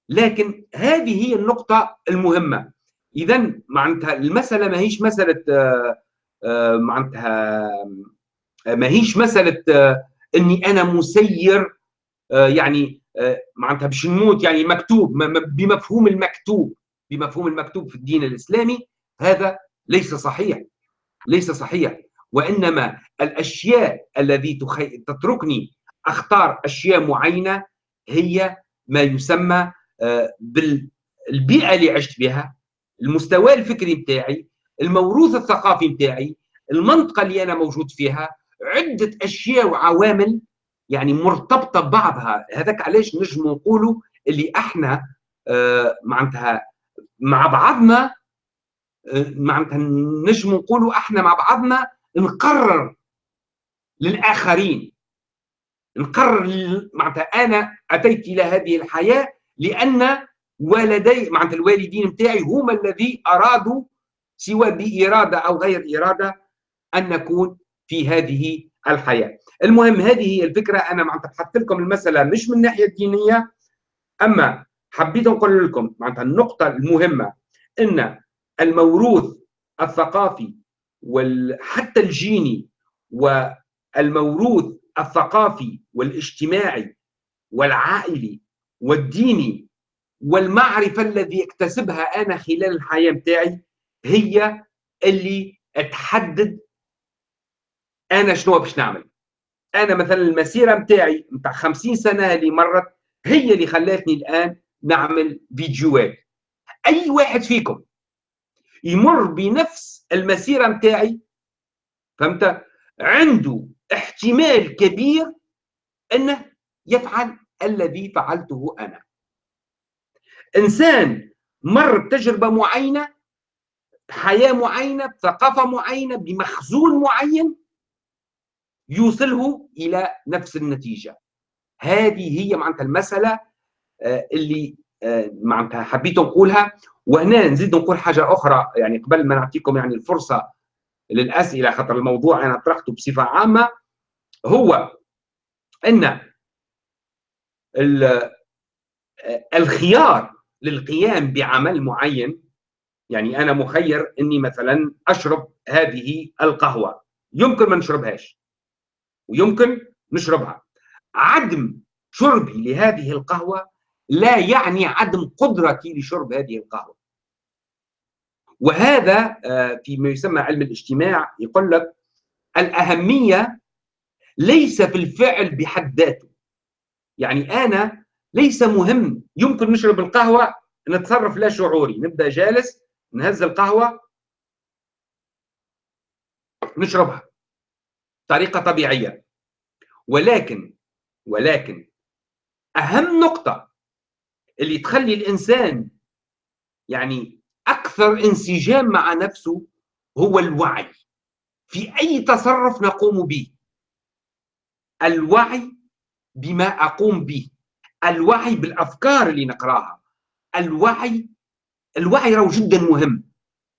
لكن هذه هي النقطة المهمة. اذا معناتها المسألة ما هيش مسألة آه، آه، معناتها ما هيش مسألة آه، إني أنا مسير يعني معناتها باش نموت يعني مكتوب بمفهوم المكتوب بمفهوم المكتوب في الدين الإسلامي هذا ليس صحيح ليس صحيح. وإنما الأشياء الذي تتركني أختار أشياء معينة هي ما يسمى بالبيئة اللي عشت بها. المستوى الفكري بتاعي الموروث الثقافي بتاعي المنطقة اللي أنا موجود فيها عدة أشياء وعوامل يعني مرتبطة ببعضها. هذاك علاش نجم نقولوا اللي إحنا آه معناتها مع بعضنا آه معناتها نجم نقولوا إحنا مع بعضنا نقرر للآخرين. نقرر معناتها أنا أتيت إلى هذه الحياة لأن والدي معناتها الوالدين نتاعي هما الذي أرادوا سواء بإرادة أو غير إرادة أن نكون في هذه الحياة. المهم هذه هي الفكرة أنا معناتها بحثت لكم المسألة مش من الناحية الدينية أما حبيت نقول لكم معناتها النقطة المهمة إن الموروث الثقافي وحتى الجيني والموروث الثقافي والاجتماعي والعائلي والديني والمعرفة الذي اكتسبها أنا خلال الحياة بتاعي هي اللي تحدد أنا شنو باش نعمل. أنا مثلا المسيرة بتاعي بتاع 50 سنة اللي مرت هي اللي خلاتني الآن نعمل فيديوهات. أي واحد فيكم يمر بنفس المسيرة بتاعي فهمت؟ عنده احتمال كبير إنه يفعل الذي فعلته أنا. إنسان مر بتجربة معينة حياة معينة بثقافه معينة بمخزون معين يوصله إلى نفس النتيجة. هذه هي معناتها المسألة آه، اللي آه، معناتها حبيت نقولها. وهنا نزيد نقول حاجة أخرى يعني قبل ما نعطيكم يعني الفرصة للأسئلة خاطر الموضوع أنا طرحته بصفة عامة هو إن الخيار للقيام بعمل معين يعني أنا مخير إني مثلا أشرب هذه القهوة. يمكن ما نشربهاش ويمكن نشربها. عدم شربي لهذه القهوة لا يعني عدم قدرتي لشرب هذه القهوة. وهذا آه، فيما يسمى علم الاجتماع يقول لك الأهمية ليس في الفعل بحد ذاته. يعني أنا ليس مهم. يمكن نشرب القهوة نتصرف لا شعوري. نبدأ جالس نهز القهوة نشربها. طريقة طبيعية. ولكن ولكن أهم نقطة اللي تخلي الإنسان يعني أكثر انسجام مع نفسه هو الوعي. في أي تصرف نقوم به؟ الوعي بما أقوم به. الوعي بالأفكار اللي نقراها. الوعي الوعي راه جدا مهم.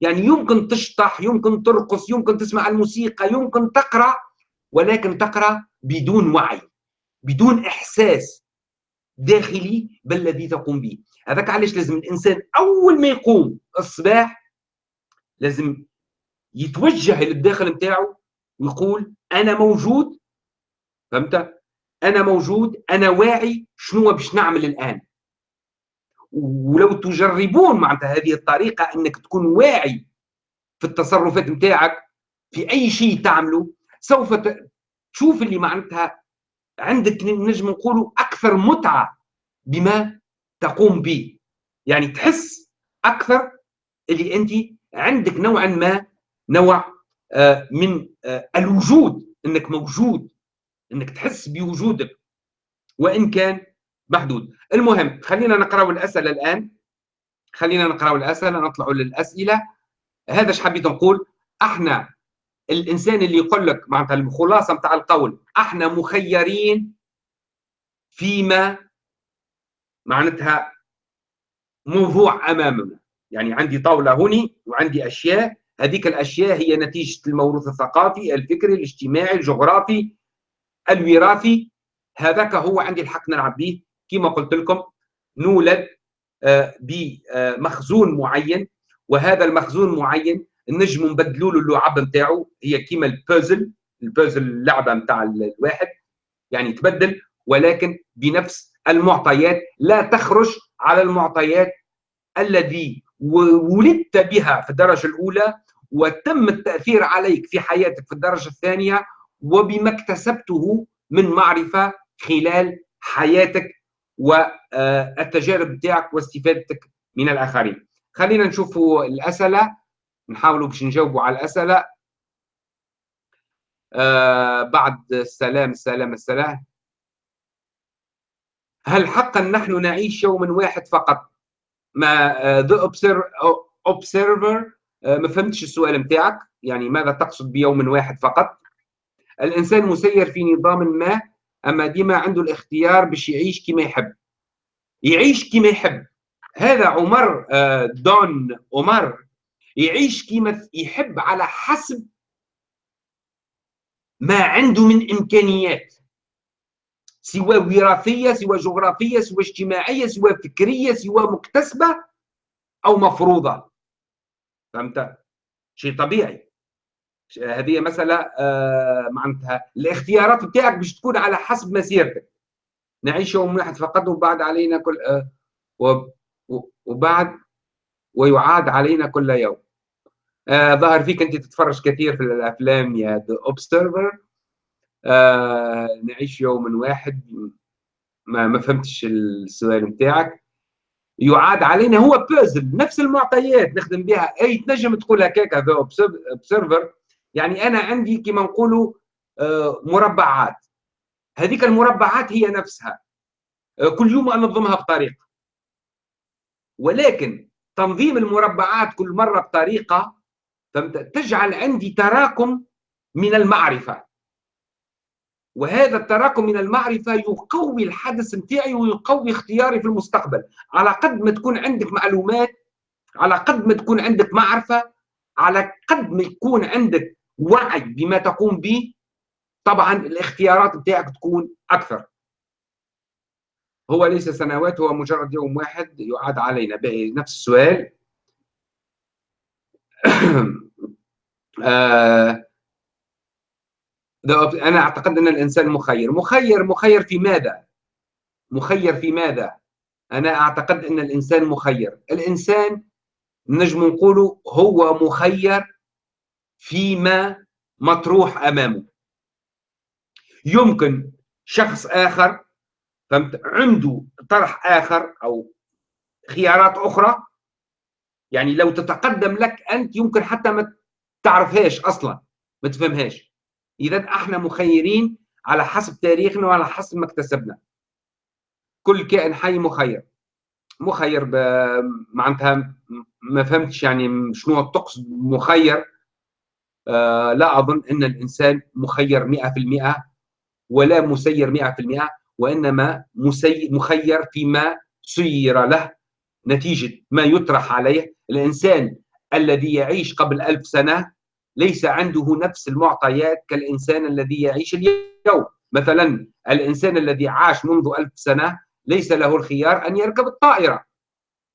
يعني يمكن تشطح يمكن ترقص يمكن تسمع الموسيقى يمكن تقرأ ولكن تقرأ بدون وعي بدون إحساس داخلي بالذي تقوم به. هذاك علاش لازم الإنسان أول ما يقوم الصباح لازم يتوجه للداخل نتاعو ويقول أنا موجود فهمت؟ أنا موجود أنا واعي شنو باش نعمل الآن. ولو تجربون معناتها هذه الطريقة إنك تكون واعي في التصرفات نتاعك في أي شيء تعمله سوف تشوف اللي معناتها عندك نجم نقولوا أكثر متعة بما تقوم به. يعني تحس أكثر اللي أنت عندك نوعا ما نوع آه، من آه، الوجود إنك موجود إنك تحس بوجودك وإن كان محدود. المهم خلينا نقرأ الأسئلة الآن. خلينا نقرأ الأسئلة نطلع للأسئلة. هذا إيش حبيت نقول؟ أحنا الإنسان اللي يقول لك معناتها الخلاصة نتاع القول أحنا مخيرين فيما معناتها موضوع أمامنا. يعني عندي طاولة هوني وعندي أشياء. هذيك الأشياء هي نتيجة الموروث الثقافي الفكري الاجتماعي الجغرافي. الوراثي هذاك هو عندي الحق نلعب به كما قلت لكم نولد آه، بمخزون معين. وهذا المخزون معين نجم نبدلوا له اللعب نتاعو. هي كيما البازل البازل اللعبة نتاع الواحد. يعني تبدل ولكن بنفس المعطيات. لا تخرج على المعطيات الذي ولدت بها في الدرجة الأولى وتم التأثير عليك في حياتك في الدرجة الثانية وبما اكتسبته من معرفة خلال حياتك والتجارب بتاعك واستفادتك من الآخرين. خلينا نشوفوا الأسئلة. نحاولوا باش نجاوبوا على الأسئلة. آه بعد السلام السلام السلام. هل حقا نحن نعيش يوما واحد فقط؟ ما ذا observer ما فهمتش السؤال نتاعك يعني ماذا تقصد بيوم واحد فقط؟ الإنسان مسير في نظام ما أما ديما عنده الاختيار باش يعيش كما يحب. يعيش كما يحب. هذا عمر آه، دون عمر. يعيش كما يحب على حسب ما عنده من إمكانيات. سواء وراثية سواء جغرافية سواء اجتماعية سواء فكرية سواء مكتسبة أو مفروضة. فهمت؟ شيء طبيعي. هذه مسألة آه معناتها الاختيارات بتاعك باش تكون على حسب مسيرتك. نعيش يوم واحد فقط وبعد علينا كل آه وبعد ويعاد علينا كل يوم. آه ظهر فيك أنت تتفرج كثير في الأفلام يا ذا اوبسرفر آه نعيش يوما واحد ما ما فهمتش السؤال نتاعك يعاد علينا هو بازل نفس المعطيات نخدم بها. أي تنجم تقول هكاك ذا اوبسرفر يعني أنا عندي كما نقولوا آه مربعات. هذيك المربعات هي نفسها. آه كل يوم أنظمها بطريقة. ولكن تنظيم المربعات كل مرة بطريقة تجعل عندي تراكم من المعرفة. وهذا التراكم من المعرفة يقوي الحدث نتاعي ويقوي اختياري في المستقبل. على قد ما تكون عندك معلومات على قد ما تكون عندك معرفة على قد ما يكون عندك وعي بما تقوم به. طبعا الاختيارات بتاعك تكون أكثر. هو ليس سنوات هو مجرد يوم واحد يعاد علينا. نفس السؤال. آه أنا أعتقد أن الإنسان مخير. مخير مخير في ماذا؟ مخير في ماذا؟ أنا أعتقد أن الإنسان مخير. الإنسان نجم نقول هو مخير فيما مطروح أمامه. يمكن شخص آخر فهمت؟ عنده طرح آخر أو خيارات أخرى؟ يعني لو تتقدم لك أنت يمكن حتى ما تعرفهاش أصلا ما تفهمهاش. اذا إحنا مخيرين على حسب تاريخنا وعلى حسب ما اكتسبنا. كل كائن حي مخير. مخير معناتها ما فهمتش يعني شنو تقصد مخير. لا أظن أن الإنسان مخير 100% ولا مسير 100% وإنما مسي مخير فيما سير له نتيجة ما يطرح عليه. الإنسان الذي يعيش قبل ألف سنة ليس عنده نفس المعطيات كالإنسان الذي يعيش اليوم. مثلا الإنسان الذي عاش منذ ألف سنة ليس له الخيار أن يركب الطائرة.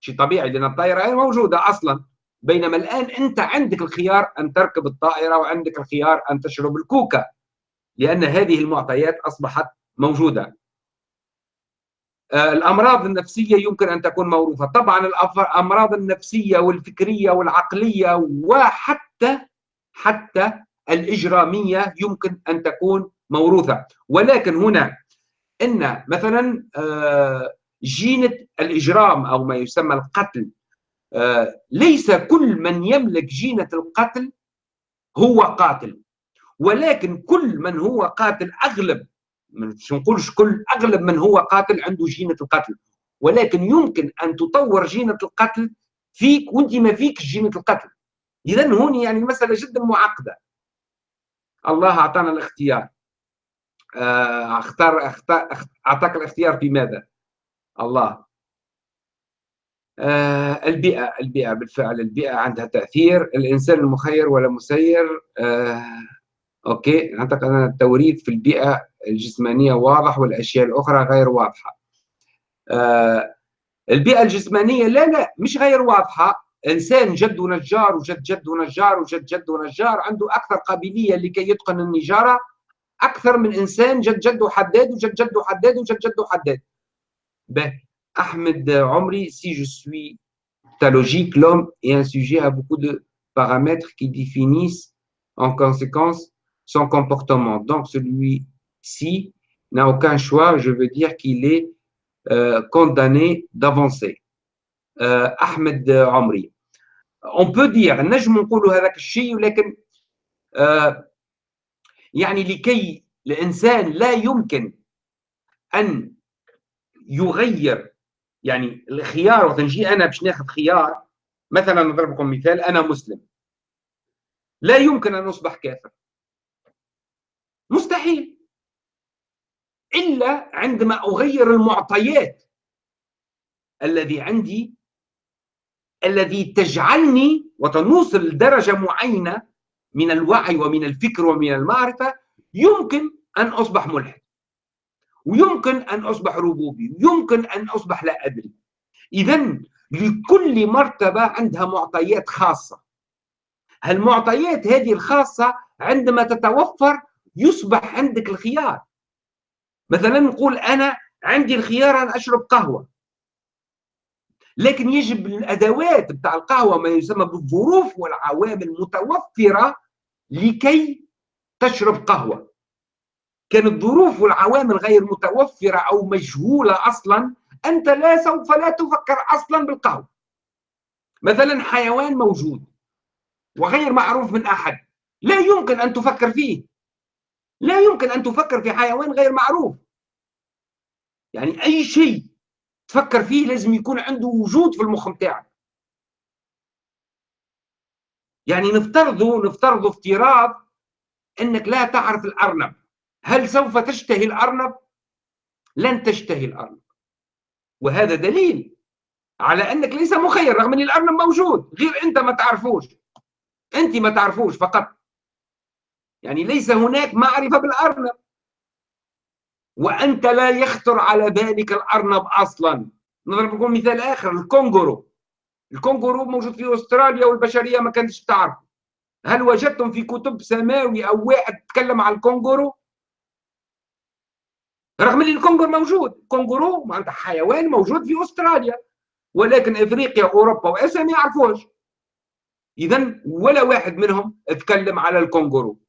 شيء طبيعي لأن الطائرة غير موجودة أصلا. بينما الآن أنت عندك الخيار أن تركب الطائرة وعندك الخيار أن تشرب الكوكا لأن هذه المعطيات أصبحت موجودة. آه، الأمراض النفسية يمكن أن تكون موروثة. طبعا الأمراض النفسية والفكرية والعقلية وحتى حتى الإجرامية يمكن أن تكون موروثة. ولكن هنا إن مثلا آه، جينة الإجرام أو ما يسمى القتل ليس كل من يملك جينة القتل هو قاتل ولكن كل من هو قاتل أغلب مش نقولش كل أغلب من هو قاتل عنده جينة القتل ولكن يمكن أن تطور جينة القتل فيك وأنت ما فيك جينة القتل. اذا هون يعني المساله جدا معقدة. الله أعطانا الاختيار. آه، اختار أعطاك الاختيار في ماذا؟ الله. آه البيئة البيئة بالفعل البيئة عندها تأثير. الإنسان المخير ولا مسير آه أوكي. أعتقد أن التوريث في البيئة الجسمانية واضح والأشياء الأخرى غير واضحة. آه البيئة الجسمانية لا لا مش غير واضحة. إنسان جده نجار وجد جده نجار وجد جده نجار عنده أكثر قابلية لكي يتقن النجارة أكثر من إنسان جد جده حداد وجد جده حداد وجد جده حداد به. Ahmed Omri, si je suis ta logique, l'homme est un sujet à beaucoup de paramètres qui définissent en conséquence son comportement. Donc celui-ci n'a aucun choix, je veux dire qu'il est euh, condamné d'avancer. Euh, Ahmed Omri. On peut dire, نجم نقولوا هذاك الشيء ولكن يعني لكي الانسان لا يمكن ان يغير يعني الخيار وقت نجي أنا باش ناخذ خيار مثلا نضرب لكم مثال أنا مسلم. لا يمكن أن أصبح كافر. مستحيل. إلا عندما أغير المعطيات الذي عندي الذي تجعلني وتنوصل لدرجة معينة من الوعي ومن الفكر ومن المعرفة يمكن أن أصبح ملحد. ويمكن أن أصبح ربوبي يمكن أن أصبح لا أدري. إذا لكل مرتبة عندها معطيات خاصة. هالمعطيات هذه الخاصة عندما تتوفر يصبح عندك الخيار. مثلا نقول أنا عندي الخيار أن أشرب قهوة. لكن يجب الأدوات بتاع القهوة ما يسمى بالظروف والعوامل متوفرة لكي تشرب قهوة. كانت الظروف والعوامل غير متوفرة أو مجهولة أصلا أنت لا سوف لا تفكر أصلا بالقهوة مثلا حيوان موجود وغير معروف من أحد لا يمكن أن تفكر فيه. لا يمكن أن تفكر في حيوان غير معروف. يعني أي شيء تفكر فيه لازم يكون عنده وجود في المخ بتاعك يعني نفترض نفترض افتراض إنك لا تعرف الأرنب. هل سوف تشتهي الأرنب؟ لن تشتهي الأرنب. وهذا دليل على أنك ليس مخير رغم أن الأرنب موجود. غير أنت ما تعرفوش. أنت ما تعرفوش فقط. يعني ليس هناك معرفة بالأرنب. وأنت لا يخطر على بالك الأرنب أصلا. نضرب لكم مثال آخر الكونغورو. الكونغورو موجود في أستراليا والبشرية ما كانتش تعرف هل وجدتم في كتب سماوي أو واحد تكلم عن الكونغورو؟ رغم إن الكونغور موجود. كونغورو معناتها حيوان موجود في أستراليا ولكن إفريقيا واوروبا وأسيا ما يعرفوش اذا ولا واحد منهم اتكلم على الكونغورو.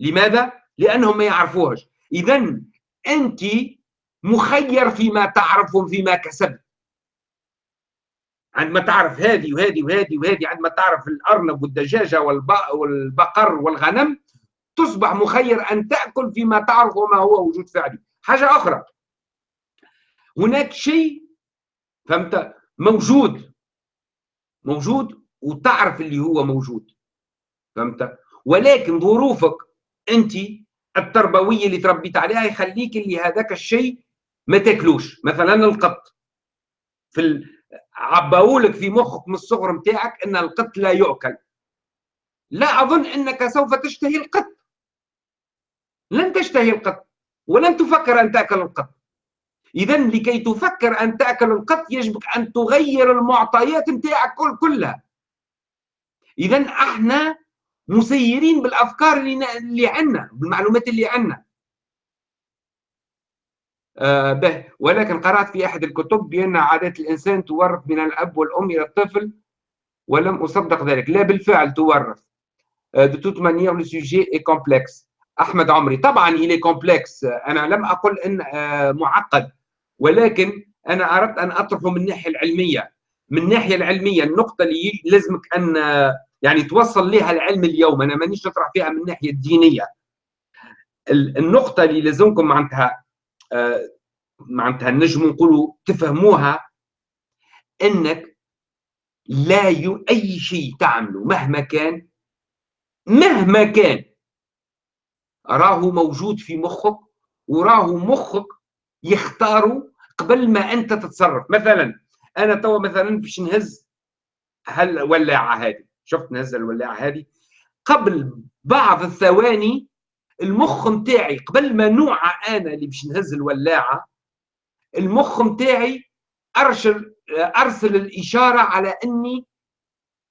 لماذا؟ لأنهم ما يعرفوهش. اذا أنت مخير فيما تعرف فيما كسبت. عندما تعرف هذه وهذه وهذه وهذه عندما تعرف الأرنب والدجاجة والبقر والغنم تصبح مخير أن تأكل فيما تعرف وما هو وجود فعلي. حاجة أخرى. هناك شيء فهمت؟ موجود. موجود وتعرف اللي هو موجود. فهمت؟ ولكن ظروفك أنت التربوية اللي تربيت عليها يخليك اللي هذاك الشيء ما تاكلوش. مثلا القط. في ال... عباولك في مخك من الصغر نتاعك إن القط لا يؤكل. لا أظن إنك سوف تشتهي القط. لن تشتهي القط ولن تفكر أن تأكل القط اذا لكي تفكر أن تأكل القط يجب أن تغير المعطيات نتاعك كل كلها. اذا أحنا مسيرين بالأفكار اللي اللي عندنا بالمعلومات اللي عندنا. آه به. ولكن قرأت في أحد الكتب بأن عادات الإنسان تورث من الأب والأم إلى الطفل ولم أصدق ذلك. لا بالفعل تورث. de toute manière le sujet est complexe أحمد عمري. طبعا il est complexe أنا لم أقل إن آه معقد. ولكن أنا أردت أن أطرحه من الناحيه العلمية. من الناحيه العلمية النقطة اللي لازمك أن يعني توصل لها العلم اليوم. أنا مانيش نطرح فيها من الناحيه الدينية. النقطة اللي لازمكم معناتها آه معناتها نجم نقولوا تفهموها إنك لا. أي شيء تعمله مهما كان مهما كان راه موجود في مخك وراه مخك يختاره قبل ما أنت تتصرف. مثلا أنا توا مثلا باش نهز هالولاعة هذه. شفت نهز الولاعة هذه؟ قبل بعض الثواني المخ نتاعي قبل ما نوعى أنا اللي باش نهز الولاعة المخ نتاعي ارسل أرسل الإشارة على أني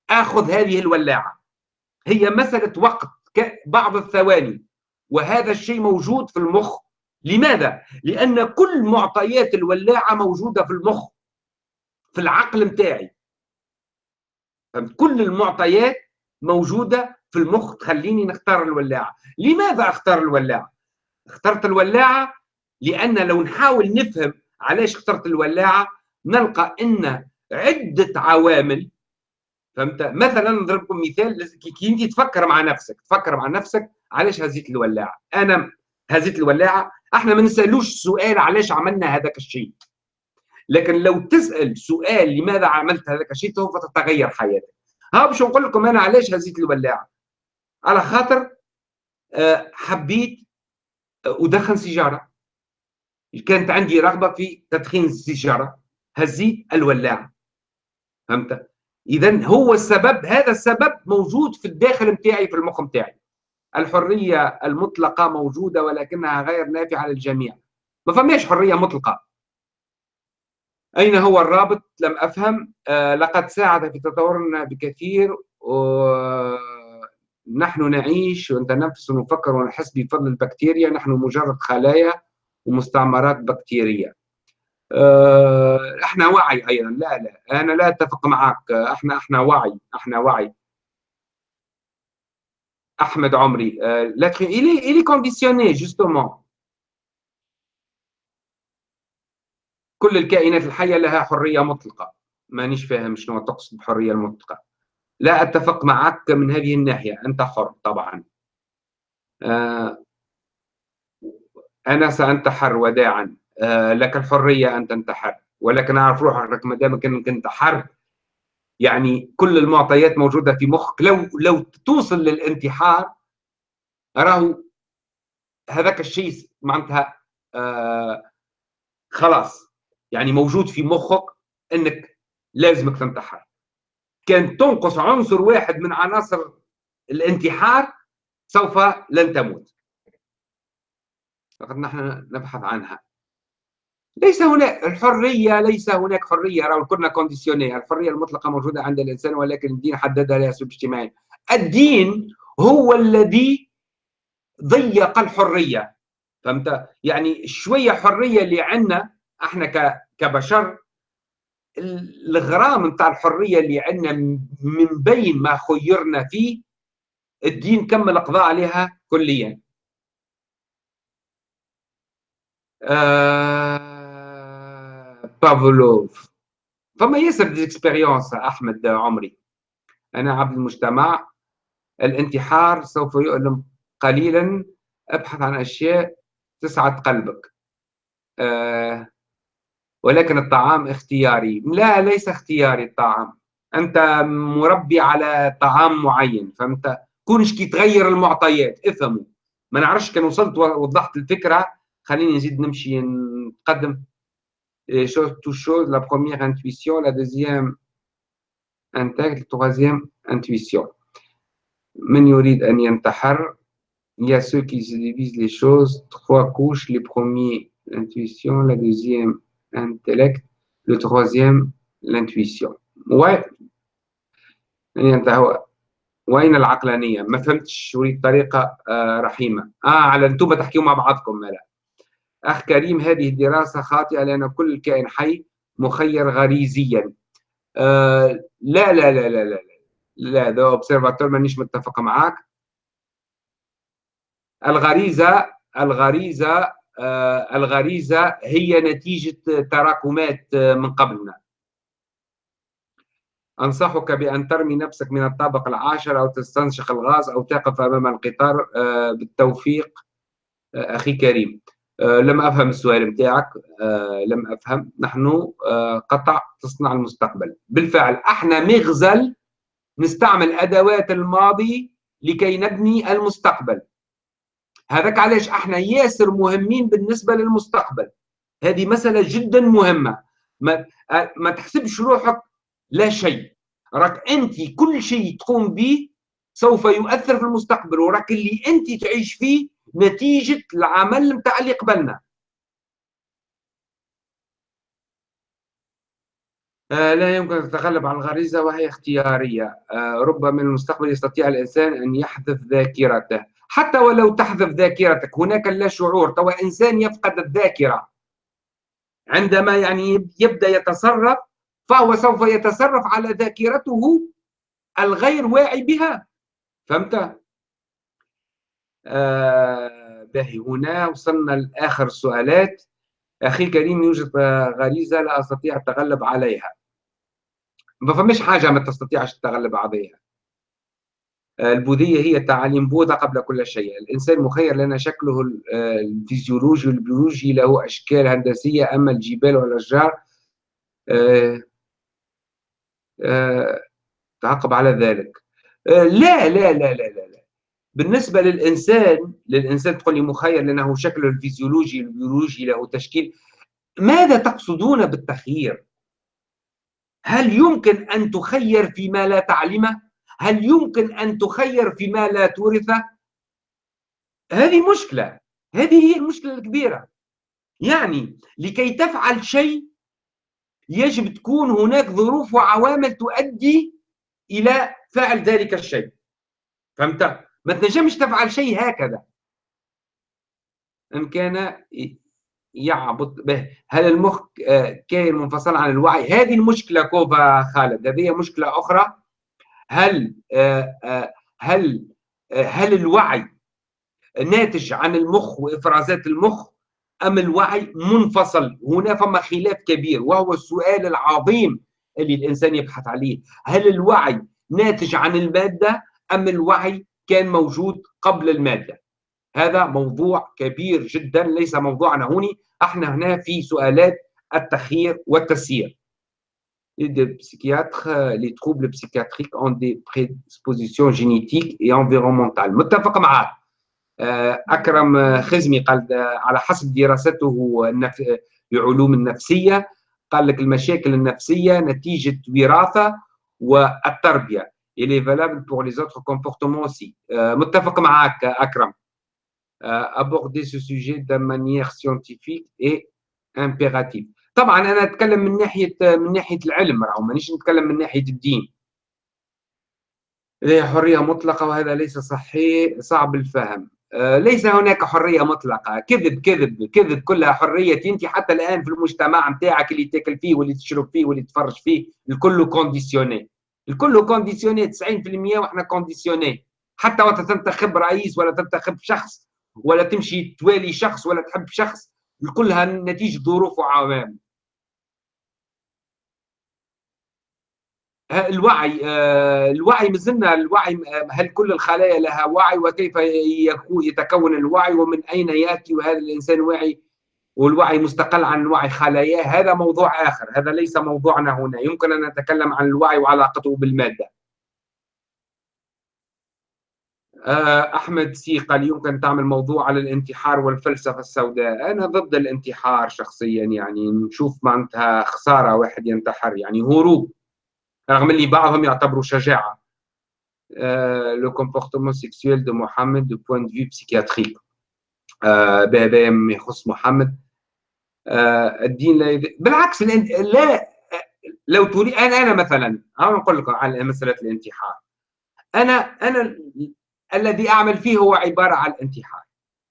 آخذ هذه الولاعة. هي مسألة وقت بعض الثواني. وهذا الشيء موجود في المخ. لماذا؟ لأن كل معطيات الولاعة موجودة في المخ في العقل متاعي. كل المعطيات موجودة في المخ تخليني نختار الولاعة. لماذا أختار الولاعة؟ اخترت الولاعة لأن لو نحاول نفهم علاش اخترت الولاعة نلقى أن عدة عوامل فهمت؟ مثلا نضرب لكم مثال كي انت تفكر مع نفسك تفكر مع نفسك علاش هزيت الولاعة؟ أنا هزيت الولاعة. إحنا ما نسألوش سؤال علاش عملنا هذاك الشيء. لكن لو تسأل سؤال لماذا عملت هذاك الشيء سوف تتغير حياتك. ها باش نقول لكم أنا علاش هزيت الولاعة. على خاطر آه، حبيت أدخن سيجارة. كانت عندي رغبة في تدخين السيجارة. هزيت الولاعة. فهمت؟ اذا هو السبب هذا السبب موجود في الداخل نتاعي في المخ نتاعي الحرية المطلقة موجودة ولكنها غير نافعة للجميع. ما فماش حرية مطلقة. أين هو الرابط؟ لم أفهم. آه لقد ساعد في تطورنا بكثير نحن نعيش ونتنفس ونفكر ونحس بفضل البكتيريا. نحن مجرد خلايا ومستعمرات بكتيرية. آه، إحنا وعي أيضا. لا لا أنا لا أتفق معك. إحنا إحنا وعي إحنا وعي. احمد عمري l'être il est il est conditionné justement. كل الكائنات الحية لها حرية مطلقة. مانيش فاهم شنو تقصد بحرية المطلقه لا أتفق معك من هذه الناحية. أنت حر طبعا. آه، أنا سانتحر وداعا. آه، لك الحرية أن تنتحر ولكن أعرف روحك ما دامك انك انت حر يعني كل المعطيات موجودة في مخك. لو لو توصل للانتحار راهو هذاك الشيء معناتها آه خلاص. يعني موجود في مخك إنك لازمك تنتحر. كان تنقص عنصر واحد من عناصر الانتحار سوف لن تموت. فقد نحن نبحث عنها. ليس هناك الحرية ليس هناك حرية. راهو كنا كونديسيوني الحرية المطلقة موجودة عند الإنسان ولكن الدين حددها لها أسلوب اجتماعي الدين هو الذي ضيق الحرية. فهمت؟ يعني شوية حرية اللي عندنا إحنا كبشر الغرام نتاع الحرية اللي عندنا من بين ما خيرنا فيه الدين كمل القضاء عليها كليا. آه بافلوف فما ياسر d'expériences أحمد عمري. أنا عبد المجتمع الانتحار سوف يؤلم قليلا أبحث عن أشياء تسعد قلبك. آه ولكن الطعام اختياري. لا ليس اختياري الطعام. أنت مربي على طعام معين فهمت كونش كي تغير المعطيات افهموا. ما نعرفش كان وصلت ووضحت الفكرة. خليني نزيد نمشي نقدم. chose تو chose la première intuition la deuxième intègre la troisième intuition من يريد أن ينتحر il y a ceux qui se divisent les choses trois couches les premiers l'intuition la deuxième intellect le troisième l'intuition ouais يعني وين العقلانيه ما فهمتش اريد طريقه آه رحيمه اه على انتم تحكيوا مع بعضكم لا أخ كريم هذه الدراسة خاطئة لأن كل كائن حي مخير غريزيا. آه لا لا لا لا لا لا ده observateur مانيش متفق معاك. الغريزة الغريزة آه الغريزة هي نتيجة تراكمات آه، من قبلنا. أنصحك بأن ترمي نفسك من الطابق العاشر أو تستنشق الغاز أو تقف أمام القطار آه، بالتوفيق آه، أخي كريم. لم أفهم السؤال متاعك لم أفهم. نحن قطع تصنع المستقبل. بالفعل أحنا مغزل نستعمل أدوات الماضي لكي نبني المستقبل. هذاك علاش أحنا ياسر مهمين بالنسبة للمستقبل. هذه مسألة جدا مهمة. ما, ما تحسبش روحك لا شيء. راك أنت كل شيء تقوم به سوف يؤثر في المستقبل وراك اللي أنت تعيش فيه نتيجة العمل نتاع اللي قبلنا. آه لا يمكن أن تتغلب على الغريزة وهي اختيارية. آه ربما من المستقبل يستطيع الإنسان أن يحذف ذاكرته. حتى ولو تحذف ذاكرتك هناك لا شعور. توا إنسان يفقد الذاكرة. عندما يعني يبدأ يتصرف فهو سوف يتصرف على ذاكرته الغير واعي بها. فهمت؟ آه باهي. هنا وصلنا لآخر السؤالات أخي الكريم يوجد غريزة لا أستطيع التغلب عليها. ما فماش حاجة ما تستطيعش التغلب عليها. البوذية هي تعاليم بوذا قبل كل شيء. الإنسان مخير لأن شكله الفيزيولوجي والبيولوجي له أشكال هندسية أما الجبال والأشجار آه، تعقب على ذلك. آه، لا لا لا لا لا, لا. بالنسبة للإنسان للإنسان تقول لي مخير لأنه شكله الفيزيولوجي البيولوجي له تشكيل ماذا تقصدون بالتخيير؟ هل يمكن أن تخير فيما لا تعلمه؟ هل يمكن أن تخير فيما لا تورثه؟ هذه مشكلة هذه هي المشكلة الكبيرة يعني لكي تفعل شيء يجب تكون هناك ظروف وعوامل تؤدي إلى فعل ذلك الشيء فهمت ما تنجمش تفعل شيء هكذا. إن كان يعبط به. هل المخ آه، كائن منفصل عن الوعي؟ هذه المشكلة كوفا خالد. هذه مشكلة أخرى. هل آه، آه، هل هل الوعي ناتج عن المخ وإفرازات المخ أم الوعي منفصل؟ هنا فما خلاف كبير وهو السؤال العظيم اللي الإنسان يبحث عليه. هل الوعي ناتج عن المادة أم الوعي كان موجود قبل المادة. هذا موضوع كبير جدا ليس موضوعنا هوني إحنا هنا في سؤالات التخيير والتسيير. Les psychiatres, les troubles psychiatriques ont des prédispositions génétiques et environnementales. متفق معك آه، أكرم خزمي قال على حسب دراسته لعلوم النفسية قال لك المشاكل النفسية نتيجة وراثة والتربية. Il est valable pour les autres comportements aussi. متفق معك أكرم aborder ce sujet de manière scientifique et impérative. طبعا أنا اتكلم من ناحيه من ناحيه العلم راهو مانيش نتكلم من ناحيه الدين لديه حريه مطلقه وهذا ليس صحيح صعب الفهم ليس هناك حريه مطلقه كذب كذب كذب كلها حريه انت حتى الان في المجتمع نتاعك اللي تاكل فيه واللي تشرب فيه واللي تفرج فيه الكل conditionné الكل conditionné 90% وإحنا conditionnés. حتى وقت تنتخب رئيس ولا تنتخب شخص ولا تمشي توالي شخص ولا تحب شخص كلها نتيجة ظروف وعوامل. الوعي آه، الوعي مازلنا الوعي هل كل الخلايا لها وعي؟ وكيف يتكون الوعي؟ ومن أين يأتي وهذا الإنسان واعي والوعي مستقل عن وعي خلاياه هذا موضوع آخر هذا ليس موضوعنا هنا يمكن أن نتكلم عن الوعي وعلاقته بالمادة. آه، أحمد سي قال يمكن تعمل موضوع على الانتحار والفلسفة السوداء. أنا ضد الانتحار شخصيا يعني نشوف معناتها خسارة واحد ينتحر يعني هروب رغم اللي بعضهم يعتبروا شجاعة. le comportement sexuel de محمد du point de vue psychiatrique بهذا ما يخص محمد. الدين لا يد... بالعكس لا لو تريد أنا أنا مثلا أنا نقول لكم على مسألة الانتحار. أنا أنا الذي أعمل فيه هو عبارة عن الانتحار.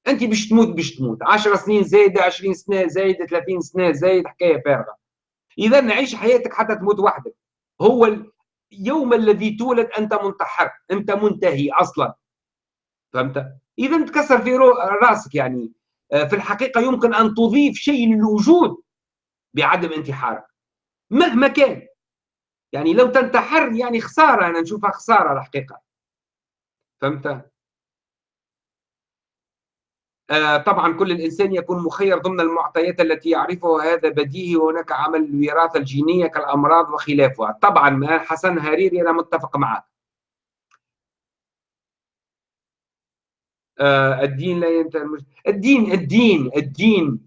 أنت باش تموت باش تموت. 10 سنين زايده 20 سنة زايده 30 سنة زايد حكاية فارغه اذا نعيش حياتك حتى تموت وحدك. هو اليوم الذي تولد أنت منتحر أنت منتهي أصلا. فهمت؟ اذا تكسر في رأسك يعني. آه، في الحقيقة يمكن أن تضيف شيء للوجود بعدم انتحارك مهما كان. يعني لو تنتحر يعني خسارة أنا نشوفها خسارة الحقيقة. فهمت؟ آه، طبعا كل الإنسان يكون مخير ضمن المعطيات التي يعرفها هذا بديهي وهناك عمل الوراثه الجينية كالأمراض وخلافها. طبعا حسن هريري أنا متفق معك. آه، الدين لا ينتهي الدين الدين الدين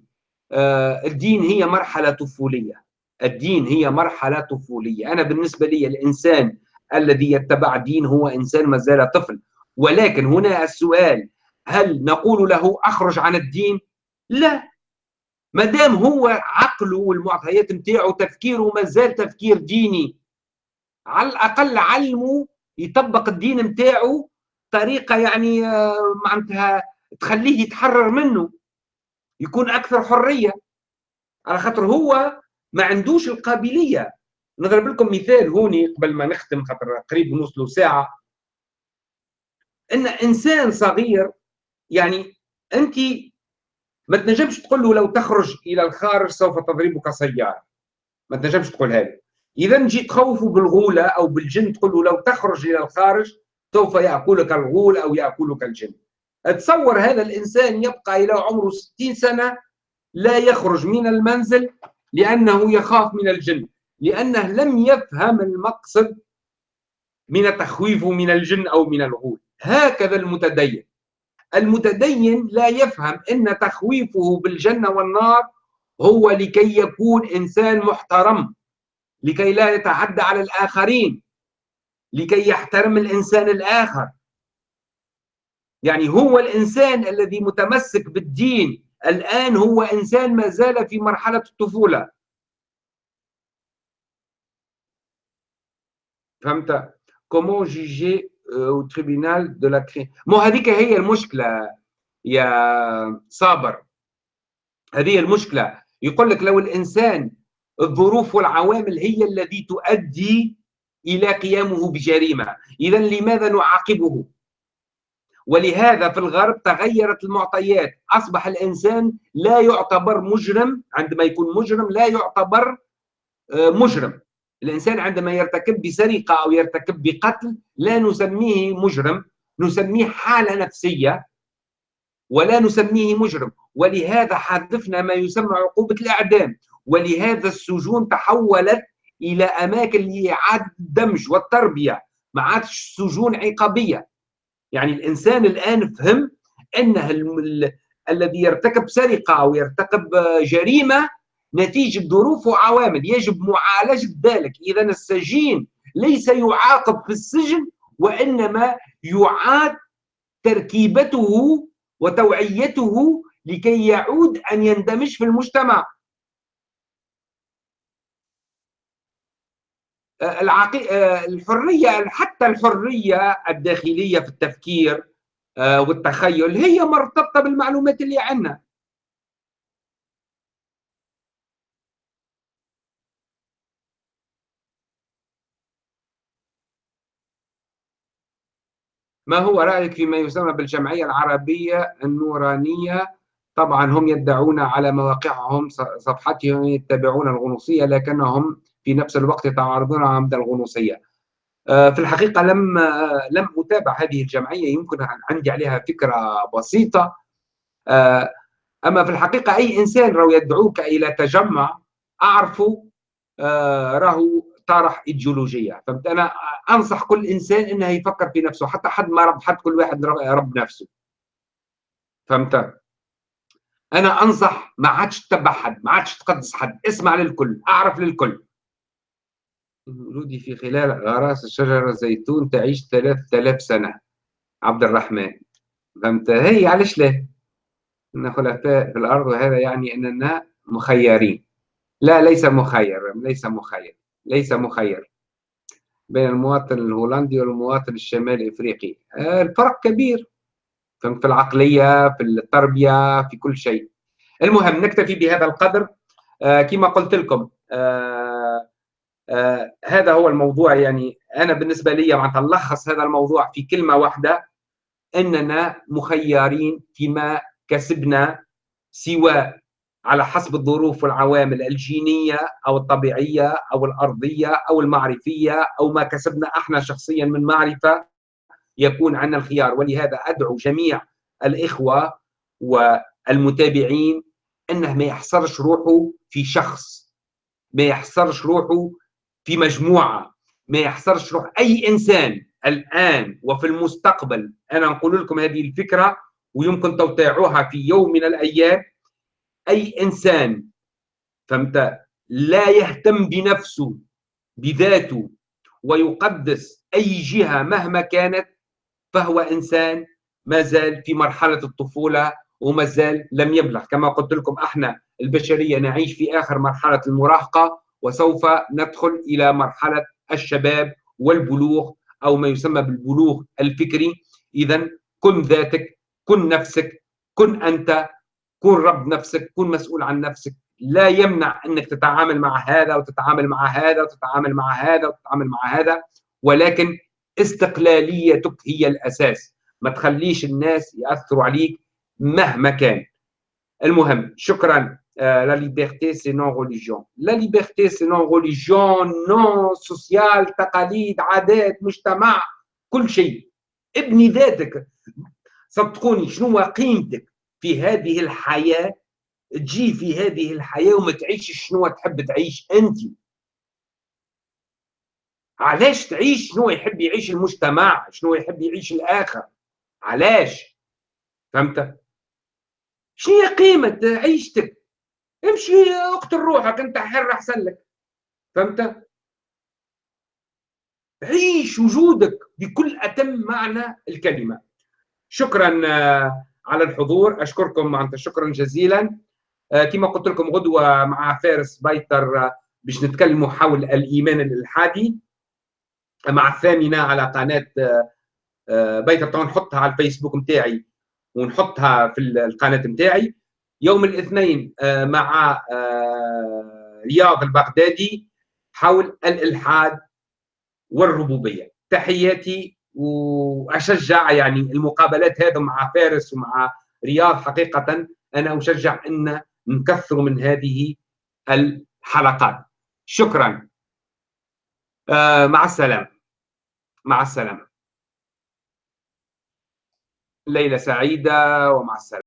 آه، الدين هي مرحلة طفولية. الدين هي مرحلة طفولية. أنا بالنسبة لي الإنسان الذي يتبع دين هو إنسان ما زال طفل. ولكن هنا السؤال هل نقول له أخرج عن الدين؟ لا. ما دام هو عقله والمعطيات نتاعو تفكيره ما زال تفكير ديني على الأقل علمه يطبق الدين نتاعو طريقة يعني آه، معناتها تخليه يتحرر منه يكون أكثر حرية. على خاطر هو ما عندوش القابلية. نضرب لكم مثال هوني قبل ما نختم خاطر قريب نوصلوا ساعة. إن إنسان صغير يعني أنت ما تنجمش تقول له لو تخرج إلى الخارج سوف تضربك سيارة. ما تنجمش تقول هذا إذا نجي تخوفه بالغولة أو بالجن تقول له لو تخرج إلى الخارج سوف يأكلك الغول أو يأكلك الجن. تصور هذا الإنسان يبقى إلى عمره 60 سنة لا يخرج من المنزل لأنه يخاف من الجن لأنه لم يفهم المقصد من تخويفه من الجن أو من الغول. هكذا المتدين. المتدين لا يفهم إن تخويفه بالجنة والنار هو لكي يكون إنسان محترم لكي لا يتعدى على الآخرين. لكي يحترم الإنسان الآخر. يعني هو الإنسان الذي متمسك بالدين الآن هو إنسان ما زال في مرحلة الطفولة. فهمت؟ comment juger au tribunal de la كري مو هذيك هي المشكلة يا صابر. هذه المشكلة. يقول لك لو الإنسان الظروف والعوامل هي التي تؤدي إلى قيامه بجريمة. اذا لماذا نعاقبه؟ ولهذا في الغرب تغيرت المعطيات. أصبح الإنسان لا يعتبر مجرم عندما يكون مجرم لا يعتبر آه، مجرم. الإنسان عندما يرتكب بسرقة أو يرتكب بقتل لا نسميه مجرم نسميه حالة نفسية ولا نسميه مجرم. ولهذا حذفنا ما يسمى عقوبة الإعدام. ولهذا السجون تحولت إلى أماكن لإعادة الدمج والتربية ما عادش سجون عقابية. يعني الإنسان الآن فهم أنه الذي يرتكب سرقة أو يرتكب جريمة نتيجة ظروف وعوامل يجب معالجة ذلك. إذا السجين ليس يعاقب في السجن وإنما يعاد تركيبته وتوعيته لكي يعود أن يندمج في المجتمع. العقي... الحرية حتى الحرية الداخلية في التفكير آه، والتخيل هي مرتبطة بالمعلومات اللي عندنا. ما هو رأيك فيما يسمى بالجمعية العربية النورانية؟ طبعا هم يدعون على مواقعهم صفحتهم يتبعون الغنوصية لكنهم في نفس الوقت يتعارضون مع الغنوصية. آه، في الحقيقة لم آه، لم أتابع هذه الجمعية يمكن عندي عليها فكرة بسيطة. آه، أما في الحقيقة أي إنسان لو يدعوك إلى تجمع أعرفه راهو طرح إيديولوجية. فهمت؟ أنا أنصح كل إنسان إنه يفكر في نفسه حتى حد ما رب حد كل واحد رب نفسه. فهمت؟ أنا أنصح ما عادش تتبع حد ما عادش تقدس حد اسمع للكل أعرف للكل. ولودي في خلال غراس الشجرة زيتون تعيش 3000 سنة. عبد الرحمن فهمت؟ هي علاش لا؟ إن خلفاء في الأرض وهذا يعني أننا مخيرين. لا ليس مخير ليس مخير ليس مخير. بين المواطن الهولندي والمواطن الشمالي الافريقي آه، الفرق كبير. في العقلية في التربية في كل شيء. المهم نكتفي بهذا القدر. آه، كما قلت لكم آه، هذا هو الموضوع يعني أنا بالنسبة لي معناتها نلخص هذا الموضوع في كلمة واحدة إننا مخيرين فيما كسبنا سواء على حسب الظروف والعوامل الجينية أو الطبيعية أو الأرضية أو المعرفية أو ما كسبنا إحنا شخصيا من معرفة يكون عندنا الخيار. ولهذا أدعو جميع الإخوة والمتابعين إنه ما يحصرش روحه في شخص ما يحصرش روحه في مجموعة ما يحصرش روح أي إنسان الآن وفي المستقبل. أنا نقول لكم هذه الفكرة ويمكن توقيعوها في يوم من الأيام. أي إنسان فهمت؟ لا يهتم بنفسه بذاته ويقدس أي جهة مهما كانت فهو إنسان ما زال في مرحلة الطفولة وما زال لم يبلغ. كما قلت لكم إحنا البشرية نعيش في آخر مرحلة المراهقة وسوف ندخل إلى مرحلة الشباب والبلوغ أو ما يسمى بالبلوغ الفكري. اذا كن ذاتك كن نفسك كن أنت كن رب نفسك كن مسؤول عن نفسك. لا يمنع أنك تتعامل مع هذا وتتعامل مع هذا وتتعامل مع هذا وتتعامل مع هذا ولكن استقلاليتك هي الأساس. ما تخليش الناس يأثروا عليك مهما كان. المهم شكرا. liberté c'est non religion la liberté c'est non religion non sociale تقاليد عادات مجتمع كل شيء ابني ذاتك صدقوني شنو قيمتك في هذه الحياة تجي في هذه الحياة وما تعيش شنو تحب تعيش انت علاش تعيش شنو يحب يعيش المجتمع شنو يحب يعيش الآخر علاش فهمت شنو هي قيمه عيشتك امشي اقتل روحك انت حر احسن لك. فهمت؟ عيش وجودك بكل أتم معنى الكلمة. شكرا على الحضور. أشكركم معناتها شكرا جزيلا. آه، كما قلت لكم غدوة مع فارس بيتر آه، باش نتكلموا حول الإيمان الالحادي مع الثامنة على قناة آه، بيتر طبعا نحطها على الفيسبوك نتاعي ونحطها في القناة نتاعي يوم الاثنين مع رياض البغدادي حول الإلحاد والربوبية. تحياتي وأشجع يعني المقابلات هذا مع فارس ومع رياض حقيقة. أنا أشجع إن نكثر من هذه الحلقات. شكرا. آه مع السلامة. مع السلامة. ليله سعيدة ومع السلامة.